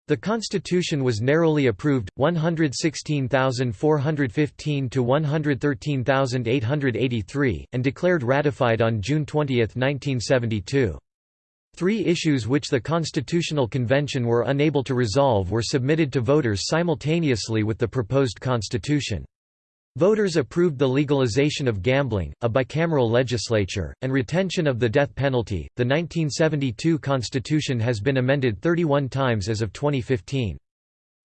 A: The constitution was narrowly approved, 116,415 to 113,883, and declared ratified on June 20, 1972. Three issues which the Constitutional Convention were unable to resolve were submitted to voters simultaneously with the proposed constitution. Voters approved the legalization of gambling, a bicameral legislature, and retention of the death penalty. The 1972 Constitution has been amended 31 times as of 2015.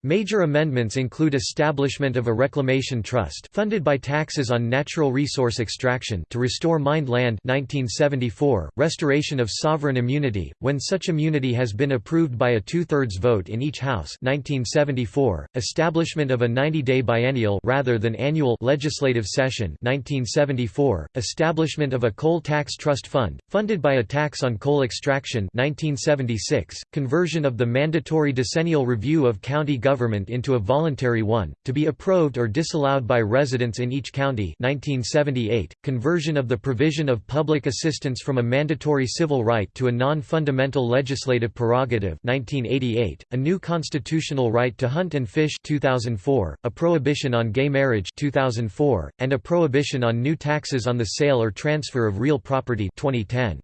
A: Major amendments include establishment of a reclamation trust funded by taxes on natural resource extraction to restore mined land 1974, restoration of sovereign immunity, when such immunity has been approved by a two-thirds vote in each House 1974, establishment of a 90-day biennial rather than annual legislative session 1974, establishment of a coal tax trust fund, funded by a tax on coal extraction 1976, conversion of the mandatory decennial review of county government into a voluntary one, to be approved or disallowed by residents in each county. 1978, conversion of the provision of public assistance from a mandatory civil right to a non-fundamental legislative prerogative. 1988, a new constitutional right to hunt and fish. 2004, a prohibition on gay marriage. 2004, and a prohibition on new taxes on the sale or transfer of real property. 2010.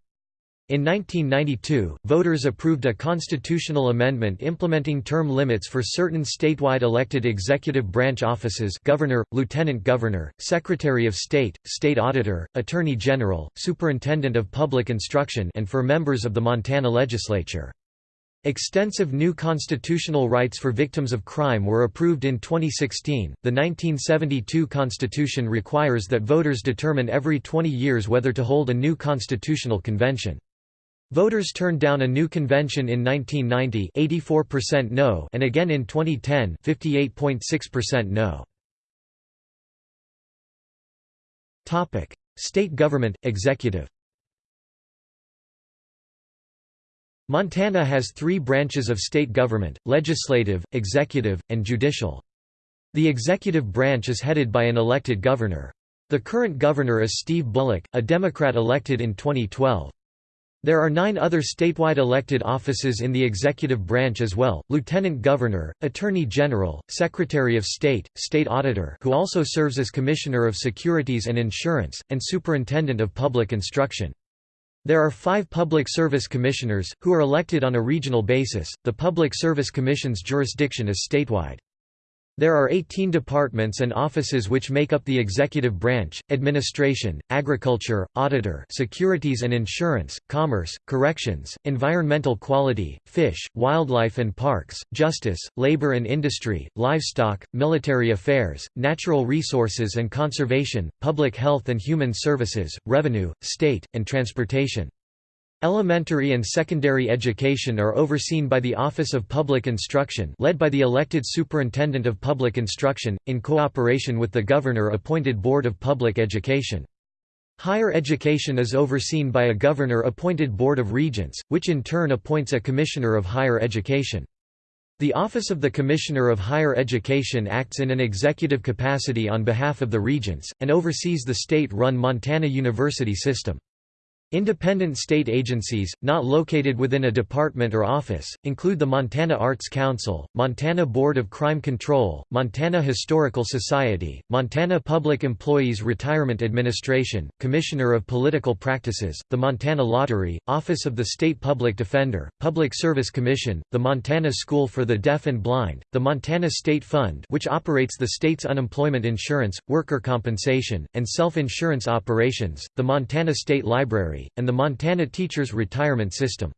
A: In 1992, voters approved a constitutional amendment implementing term limits for certain statewide elected executive branch offices governor, lieutenant governor, secretary of state, state auditor, attorney general, superintendent of public instruction and for members of the Montana legislature. Extensive new constitutional rights for victims of crime were approved in 2016. The 1972 Constitution requires that voters determine every 20 years whether to hold a new constitutional convention. Voters turned down a new convention in 1990 84% no and again in 2010 58.6% no. Topic: State government executive. Montana has 3 branches of state government: legislative, executive, and judicial. The executive branch is headed by an elected governor. The current governor is Steve Bullock, a Democrat elected in 2012. There are nine other statewide elected offices in the executive branch as well, Lieutenant Governor, Attorney General, Secretary of State, State Auditor who also serves as Commissioner of Securities and Insurance, and Superintendent of Public Instruction. There are five Public Service Commissioners, who are elected on a regional basis. The Public Service Commission's jurisdiction is statewide. There are 18 departments and offices which make up the executive branch, administration, agriculture, auditor securities and insurance, commerce, corrections, environmental quality, fish, wildlife and parks, justice, labor and industry, livestock, military affairs, natural resources and conservation, public health and human services, revenue, state, and transportation. Elementary and secondary education are overseen by the Office of Public Instruction led by the elected Superintendent of Public Instruction, in cooperation with the Governor-appointed Board of Public Education. Higher education is overseen by a Governor-appointed Board of Regents, which in turn appoints a Commissioner of Higher Education. The Office of the Commissioner of Higher Education acts in an executive capacity on behalf of the Regents, and oversees the state-run Montana University system. Independent state agencies, not located within a department or office, include the Montana Arts Council, Montana Board of Crime Control, Montana Historical Society, Montana Public Employees Retirement Administration, Commissioner of Political Practices, the Montana Lottery, Office of the State Public Defender, Public Service Commission, the Montana School for the Deaf and Blind, the Montana State Fund which operates the state's unemployment insurance, worker compensation, and self-insurance operations, the Montana State Library, and the Montana Teachers Retirement System.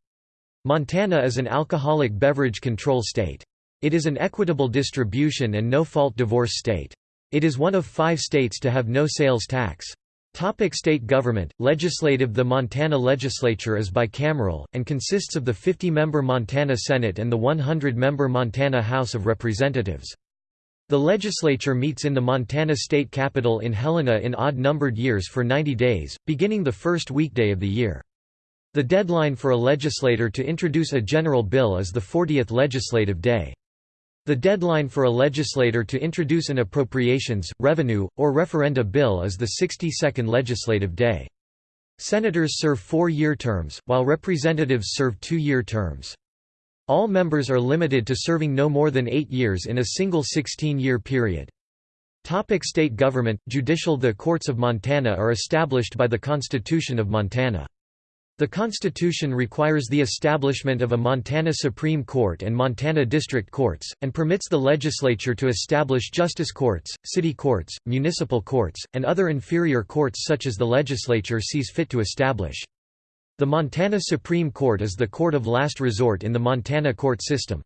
A: Montana is an alcoholic beverage control state. It is an equitable distribution and no-fault divorce state. It is one of five states to have no sales tax. Topic state government, legislative The Montana legislature is bicameral, and consists of the 50-member Montana Senate and the 100-member Montana House of Representatives. The legislature meets in the Montana State Capitol in Helena in odd-numbered years for 90 days, beginning the first weekday of the year. The deadline for a legislator to introduce a general bill is the 40th legislative day. The deadline for a legislator to introduce an appropriations, revenue, or referenda bill is the 62nd legislative day. Senators serve four-year terms, while representatives serve two-year terms. All members are limited to serving no more than eight years in a single 16-year period. Topic state government, judicial The courts of Montana are established by the Constitution of Montana. The Constitution requires the establishment of a Montana Supreme Court and Montana District Courts, and permits the legislature to establish justice courts, city courts, municipal courts, and other inferior courts such as the legislature sees fit to establish. The Montana Supreme Court is the court of last resort in the Montana court system.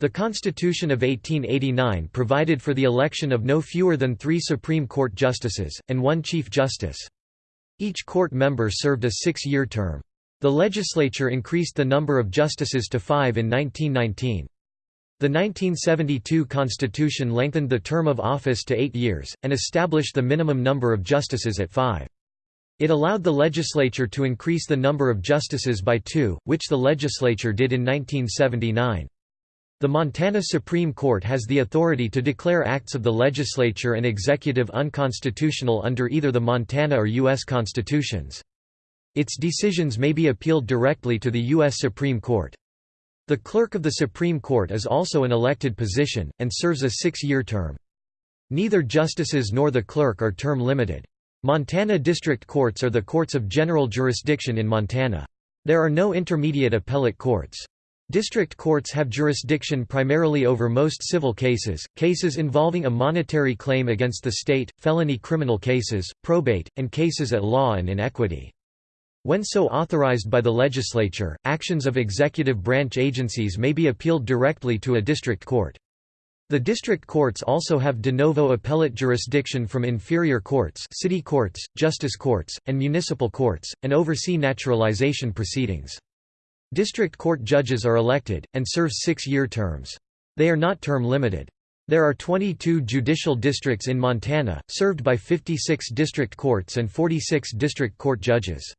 A: The Constitution of 1889 provided for the election of no fewer than three Supreme Court justices, and one Chief Justice. Each court member served a six-year term. The legislature increased the number of justices to five in 1919. The 1972 Constitution lengthened the term of office to eight years, and established the minimum number of justices at five. It allowed the legislature to increase the number of justices by two, which the legislature did in 1979. The Montana Supreme Court has the authority to declare acts of the legislature and executive unconstitutional under either the Montana or U.S. constitutions. Its decisions may be appealed directly to the U.S. Supreme Court. The clerk of the Supreme Court is also an elected position, and serves a six-year term. Neither justices nor the clerk are term limited. Montana District Courts are the courts of general jurisdiction in Montana. There are no intermediate appellate courts. District courts have jurisdiction primarily over most civil cases, cases involving a monetary claim against the state, felony criminal cases, probate, and cases at law and in equity. When so authorized by the legislature, actions of executive branch agencies may be appealed directly to a district court. The district courts also have de novo appellate jurisdiction from inferior courts city courts, justice courts, and municipal courts, and oversee naturalization proceedings. District court judges are elected, and serve six-year terms. They are not term-limited. There are 22 judicial districts in Montana, served by 56 district courts and 46 district court judges.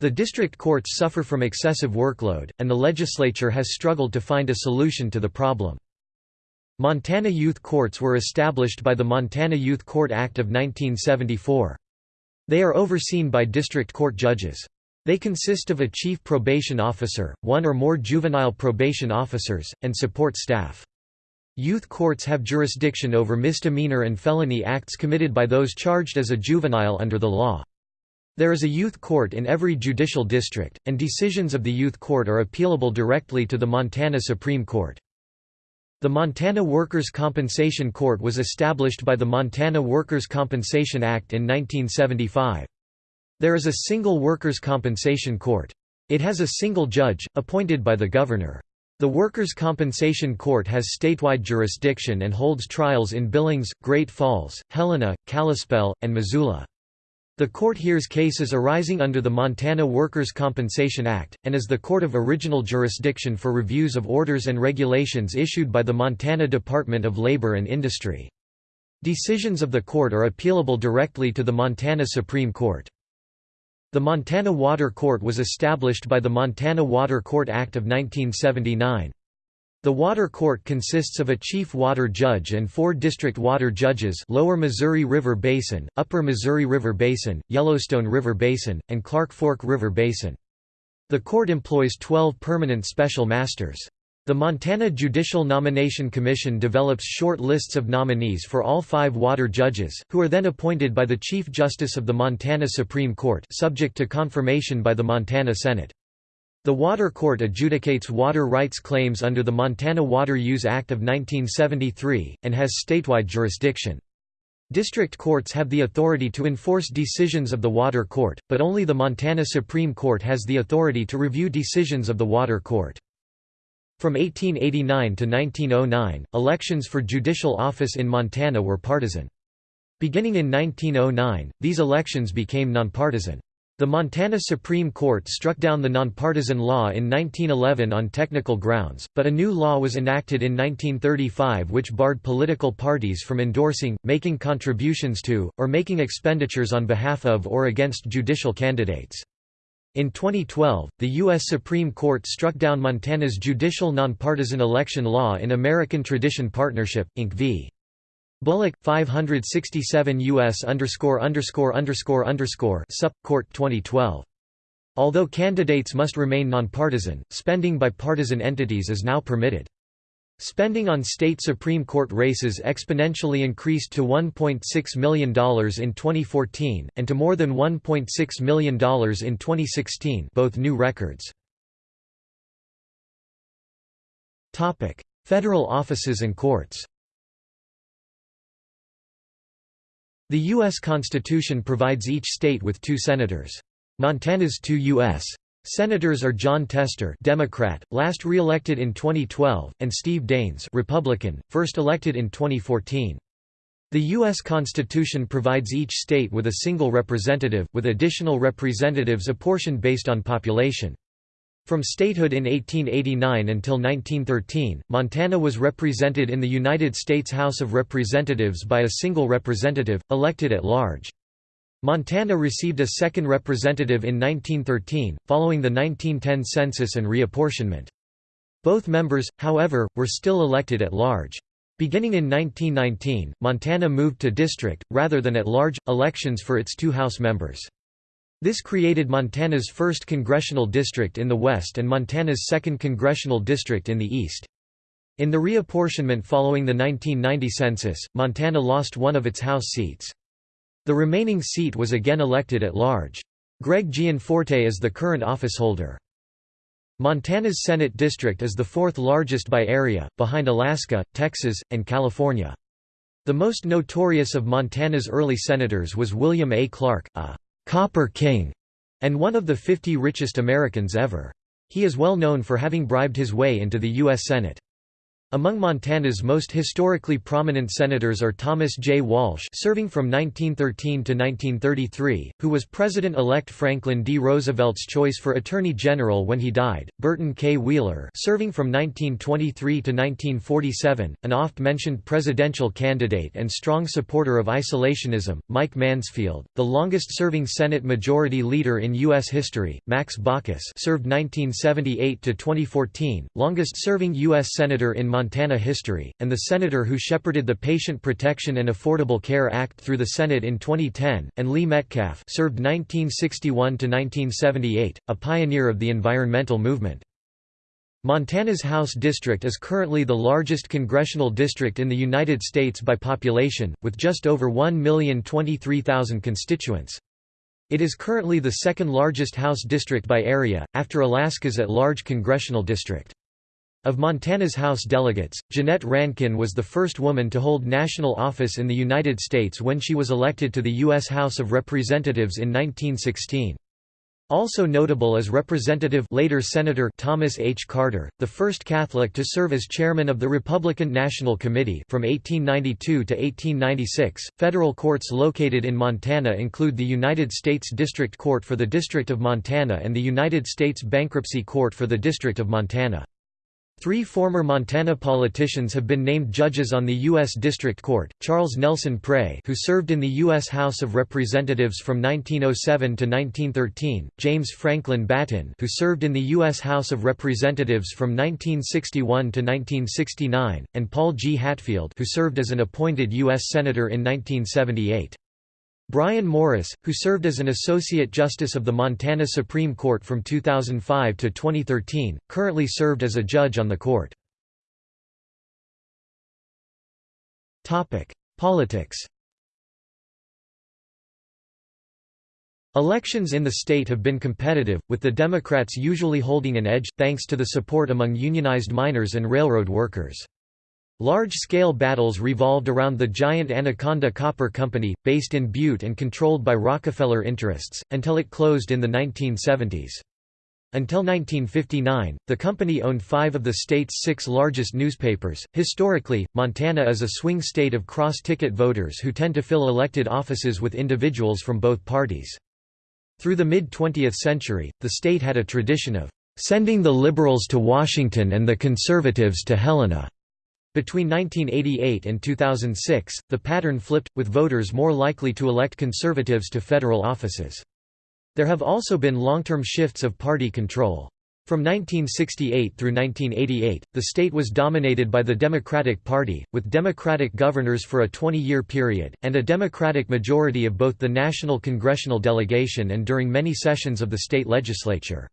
A: The district courts suffer from excessive workload, and the legislature has struggled to find a solution to the problem. Montana Youth Courts were established by the Montana Youth Court Act of 1974. They are overseen by district court judges. They consist of a chief probation officer, one or more juvenile probation officers, and support staff. Youth courts have jurisdiction over misdemeanor and felony acts committed by those charged as a juvenile under the law. There is a youth court in every judicial district, and decisions of the youth court are appealable directly to the Montana Supreme Court. The Montana Workers' Compensation Court was established by the Montana Workers' Compensation Act in 1975. There is a single Workers' Compensation Court. It has a single judge, appointed by the governor. The Workers' Compensation Court has statewide jurisdiction and holds trials in Billings, Great Falls, Helena, Kalispell, and Missoula. The court hears cases arising under the Montana Workers' Compensation Act, and is the court of original jurisdiction for reviews of orders and regulations issued by the Montana Department of Labor and Industry. Decisions of the court are appealable directly to the Montana Supreme Court. The Montana Water Court was established by the Montana Water Court Act of 1979. The water court consists of a chief water judge and four district water judges Lower Missouri River Basin, Upper Missouri River Basin, Yellowstone River Basin, and Clark Fork River Basin. The court employs 12 permanent special masters. The Montana Judicial Nomination Commission develops short lists of nominees for all five water judges, who are then appointed by the Chief Justice of the Montana Supreme Court subject to confirmation by the Montana Senate. The Water Court adjudicates water rights claims under the Montana Water Use Act of 1973, and has statewide jurisdiction. District courts have the authority to enforce decisions of the Water Court, but only the Montana Supreme Court has the authority to review decisions of the Water Court. From 1889 to 1909, elections for judicial office in Montana were partisan. Beginning in 1909, these elections became nonpartisan. The Montana Supreme Court struck down the nonpartisan law in 1911 on technical grounds, but a new law was enacted in 1935 which barred political parties from endorsing, making contributions to, or making expenditures on behalf of or against judicial candidates. In 2012, the U.S. Supreme Court struck down Montana's judicial nonpartisan election law in American Tradition Partnership, Inc. v. Bullock 567 US underscore underscore underscore underscore Sup Court 2012. Although candidates must remain nonpartisan, spending by partisan entities is now permitted. Spending on state Supreme Court races exponentially increased to $1.6 million in 2014, and to more than $1.6 million in 2016 both new records. Federal offices and courts The U.S. Constitution provides each state with two senators. Montana's two U.S. Senators are Jon Tester Democrat, last re-elected in 2012, and Steve Daines Republican, first elected in 2014. The U.S. Constitution provides each state with a single representative, with additional representatives apportioned based on population. From statehood in 1889 until 1913, Montana was represented in the United States House of Representatives by a single representative, elected at large. Montana received a second representative in 1913, following the 1910 census and reapportionment. Both members, however, were still elected at large. Beginning in 1919, Montana moved to district, rather than at-large, elections for its two House members. This created Montana's 1st congressional district in the west and Montana's 2nd congressional district in the east. In the reapportionment following the 1990 census, Montana lost one of its House seats. The remaining seat was again elected at large. Greg Gianforte is the current officeholder. Montana's Senate district is the fourth largest by area, behind Alaska, Texas, and California. The most notorious of Montana's early senators was William A. Clark, a Copper King, and one of the 50 richest Americans ever. He is well known for having bribed his way into the U.S. Senate. Among Montana's most historically prominent senators are Thomas J. Walsh serving from 1913 to 1933, who was President-elect Franklin D. Roosevelt's choice for Attorney General when he died, Burton K. Wheeler serving from 1923 to 1947, an oft-mentioned presidential candidate and strong supporter of isolationism, Mike Mansfield, the longest-serving Senate Majority Leader in U.S. history, Max Baucus served 1978 to 2014, longest-serving U.S. Senator in Montana Montana history, and the senator who shepherded the Patient Protection and Affordable Care Act through the Senate in 2010, and Lee Metcalf served 1961–1978, a pioneer of the environmental movement. Montana's House District is currently the largest congressional district in the United States by population, with just over 1,023,000 constituents. It is currently the second largest House district by area, after Alaska's at-large congressional district. Of Montana's House delegates, Jeannette Rankin was the first woman to hold national office in the United States when she was elected to the U.S. House of Representatives in 1916. Also notable is Representative later Senator Thomas H. Carter, the first Catholic to serve as chairman of the Republican National Committee from 1892 to 1896. Federal courts located in Montana include the United States District Court for the District of Montana and the United States Bankruptcy Court for the District of Montana. Three former Montana politicians have been named judges on the U.S. District Court, Charles Nelson Pray who served in the U.S. House of Representatives from 1907 to 1913, James Franklin Battin who served in the U.S. House of Representatives from 1961 to 1969, and Paul G. Hatfield who served as an appointed U.S. Senator in 1978. Brian Morris, who served as an Associate Justice of the Montana Supreme Court from 2005 to 2013, currently served as a judge on the court. Politics Elections in the state have been competitive, with the Democrats usually holding an edge, thanks to the support among unionized miners and railroad workers. Large-scale battles revolved around the giant Anaconda Copper Company, based in Butte and controlled by Rockefeller interests, until it closed in the 1970s. Until 1959, the company owned five of the state's six largest newspapers. Historically, Montana is a swing state of cross ticket voters who tend to fill elected offices with individuals from both parties. Through the mid 20th century, the state had a tradition of sending the liberals to Washington and the conservatives to Helena. Between 1988 and 2006, the pattern flipped, with voters more likely to elect conservatives to federal offices. There have also been long-term shifts of party control. From 1968 through 1988, the state was dominated by the Democratic Party, with Democratic governors for a 20-year period, and a Democratic majority of both the national congressional delegation and during many sessions of the state legislature.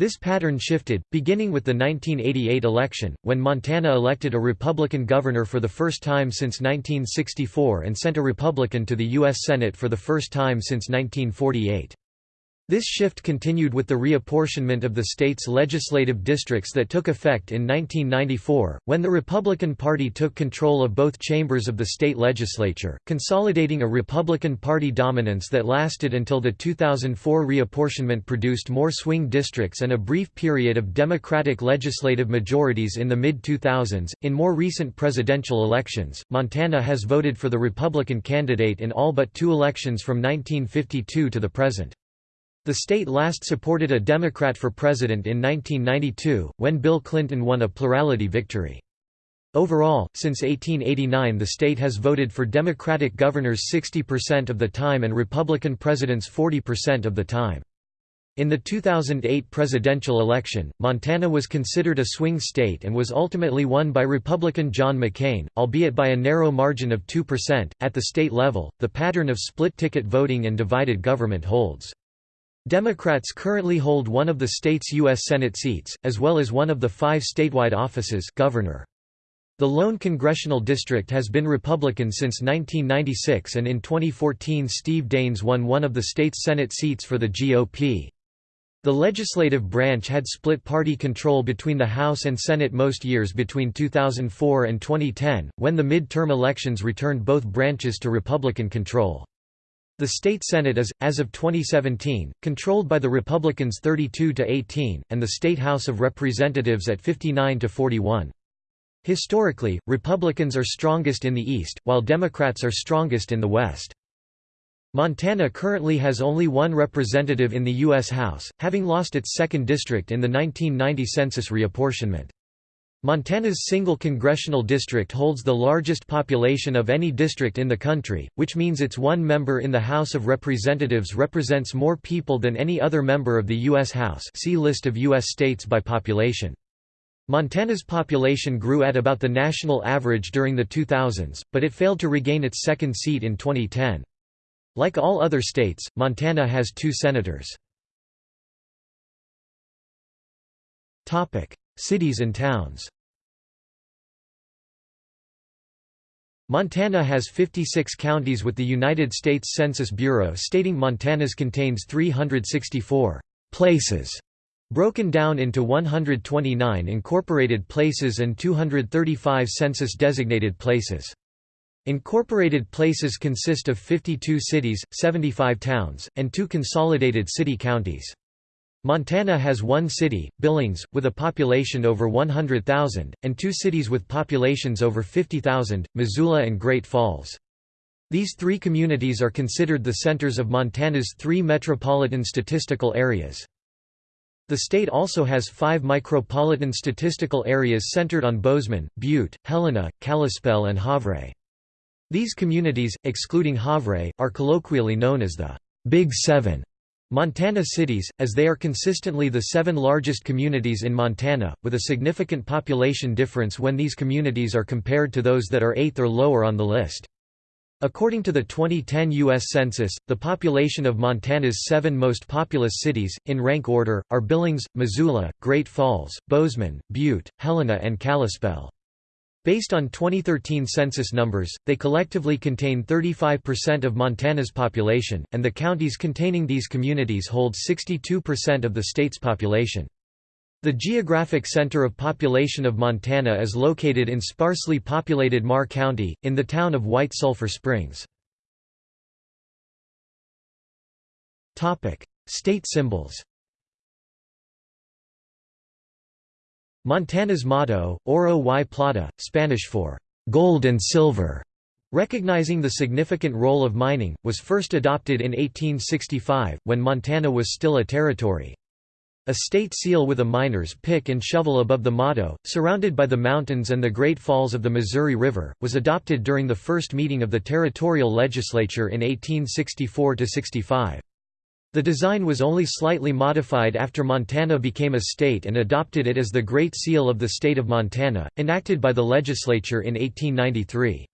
A: This pattern shifted, beginning with the 1988 election, when Montana elected a Republican governor for the first time since 1964 and sent a Republican to the U.S. Senate for the first time since 1948. This shift continued with the reapportionment of the state's legislative districts that took effect in 1994, when the Republican Party took control of both chambers of the state legislature, consolidating a Republican Party dominance that lasted until the 2004 reapportionment produced more swing districts and a brief period of Democratic legislative majorities in the mid-2000s. In more recent presidential elections, Montana has voted for the Republican candidate in all but two elections from 1952 to the present. The state last supported a Democrat for president in 1992, when Bill Clinton won a plurality victory. Overall, since 1889 the state has voted for Democratic governors 60% of the time and Republican presidents 40% of the time. In the 2008 presidential election, Montana was considered a swing state and was ultimately won by Republican John McCain, albeit by a narrow margin of 2%. At the state level, the pattern of split ticket voting and divided government holds. Democrats currently hold one of the state's U.S. Senate seats, as well as one of the five statewide offices governor. The lone congressional district has been Republican since 1996 and in 2014 Steve Daines won one of the state's Senate seats for the GOP. The legislative branch had split party control between the House and Senate most years between 2004 and 2010, when the mid-term elections returned both branches to Republican control. The state Senate is, as of 2017, controlled by the Republicans 32 to 18, and the state House of Representatives at 59 to 41. Historically, Republicans are strongest in the East, while Democrats are strongest in the West. Montana currently has only one representative in the U.S. House, having lost its second district in the 1990 census reapportionment. Montana's single congressional district holds the largest population of any district in the country, which means its one member in the House of Representatives represents more people than any other member of the U.S. House see List of U.S. states by population. Montana's population grew at about the national average during the 2000s, but it failed to regain its second seat in 2010. Like all other states, Montana has two senators. Cities and towns Montana has 56 counties with the United States Census Bureau stating Montana's contains 364 «places» broken down into 129 incorporated places and 235 census-designated places. Incorporated places consist of 52 cities, 75 towns, and two consolidated city counties. Montana has one city, Billings, with a population over 100,000, and two cities with populations over 50,000, Missoula and Great Falls. These three communities are considered the centers of Montana's three metropolitan statistical areas. The state also has five micropolitan statistical areas centered on Bozeman, Butte, Helena, Kalispell and Havre. These communities, excluding Havre, are colloquially known as the Big Seven Montana cities, as they are consistently the seven largest communities in Montana, with a significant population difference when these communities are compared to those that are eighth or lower on the list. According to the 2010 U.S. Census, the population of Montana's seven most populous cities, in rank order, are Billings, Missoula, Great Falls, Bozeman, Butte, Helena and Kalispell. Based on 2013 census numbers, they collectively contain 35% of Montana's population, and the counties containing these communities hold 62% of the state's population. The geographic center of population of Montana is located in sparsely populated Meagher County, in the town of White Sulphur Springs. State symbols Montana's motto, Oro y Plata, Spanish for gold and silver, recognizing the significant role of mining, was first adopted in 1865, when Montana was still a territory. A state seal with a miner's pick and shovel above the motto, surrounded by the mountains and the Great Falls of the Missouri River, was adopted during the first meeting of the territorial legislature in 1864–65. The design was only slightly modified after Montana became a state and adopted it as the Great Seal of the State of Montana, enacted by the legislature in 1893.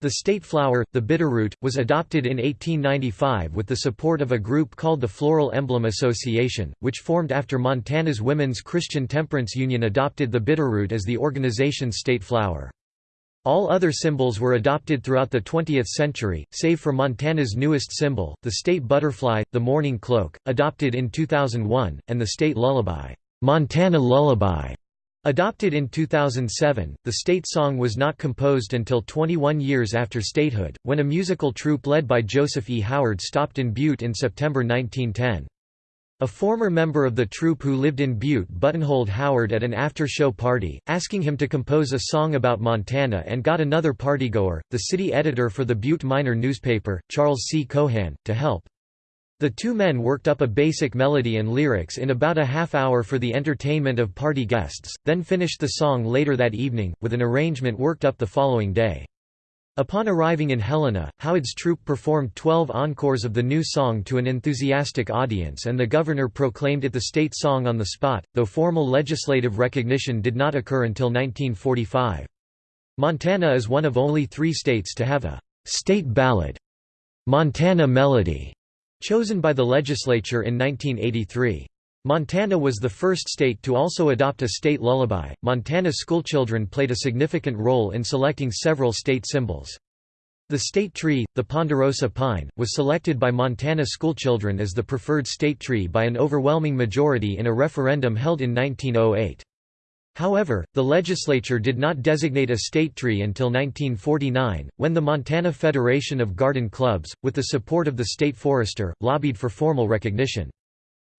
A: The state flower, the bitterroot, was adopted in 1895 with the support of a group called the Floral Emblem Association, which formed after Montana's Women's Christian Temperance Union adopted the bitterroot as the organization's state flower. All other symbols were adopted throughout the 20th century, save for Montana's newest symbol, the state butterfly, the mourning cloak, adopted in 2001, and the state lullaby, Montana Lullaby, Adopted in 2007, the state song was not composed until 21 years after statehood, when a musical troupe led by Joseph E. Howard stopped in Butte in September 1910. A former member of the troupe who lived in Butte buttonholed Howard at an after-show party, asking him to compose a song about Montana and got another partygoer, the city editor for the Butte Miner newspaper, Charles C. Cohan, to help. The two men worked up a basic melody and lyrics in about a half hour for the entertainment of party guests, then finished the song later that evening, with an arrangement worked up the following day. Upon arriving in Helena, Howard's troupe performed 12 encores of the new song to an enthusiastic audience and the governor proclaimed it the state song on the spot, though formal legislative recognition did not occur until 1945. Montana is one of only three states to have a «state ballad» Montana Melody Chosen by the legislature in 1983. Montana was the first state to also adopt a state lullaby. Montana schoolchildren played a significant role in selecting several state symbols. The state tree, the ponderosa pine, was selected by Montana schoolchildren as the preferred state tree by an overwhelming majority in a referendum held in 1908. However, the legislature did not designate a state tree until 1949, when the Montana Federation of Garden Clubs, with the support of the state forester, lobbied for formal recognition.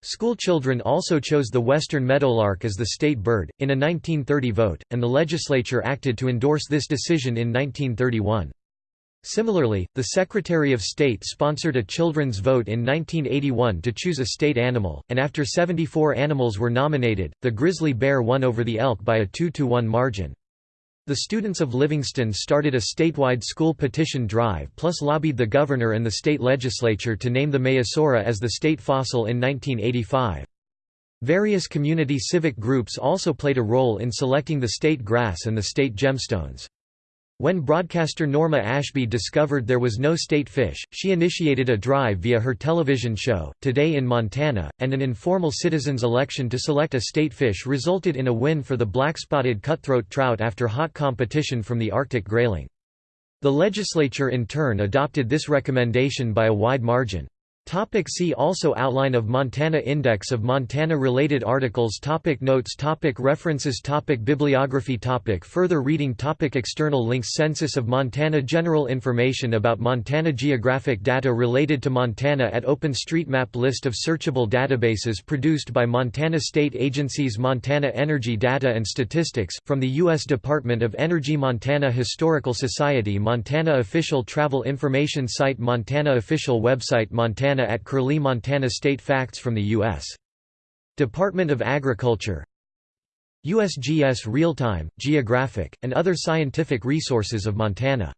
A: Schoolchildren also chose the western meadowlark as the state bird, in a 1930 vote, and the legislature acted to endorse this decision in 1931. Similarly, the Secretary of State sponsored a children's vote in 1981 to choose a state animal, and after 74 animals were nominated, the grizzly bear won over the elk by a 2–1 margin. The students of Livingston started a statewide school petition drive plus lobbied the governor and the state legislature to name the Maiasaura as the state fossil in 1985. Various community civic groups also played a role in selecting the state grass and the state gemstones. When broadcaster Norma Ashby discovered there was no state fish, she initiated a drive via her television show, Today in Montana, and an informal citizens' election to select a state fish resulted in a win for the black-spotted cutthroat trout after hot competition from the Arctic grayling. The legislature in turn adopted this recommendation by a wide margin. Topic see also Outline of Montana Index of Montana-related articles topic Notes topic References topic Bibliography topic Further reading topic External links Census of Montana General information about Montana Geographic data related to Montana at OpenStreetMap List of searchable databases produced by Montana State Agencies Montana Energy Data and Statistics, from the U.S. Department of Energy Montana Historical Society Montana Official Travel Information Site Montana Official Website Montana Montana at Curlie Montana State Facts from the U.S. Department of Agriculture USGS Real-Time, Geographic, and other scientific resources of Montana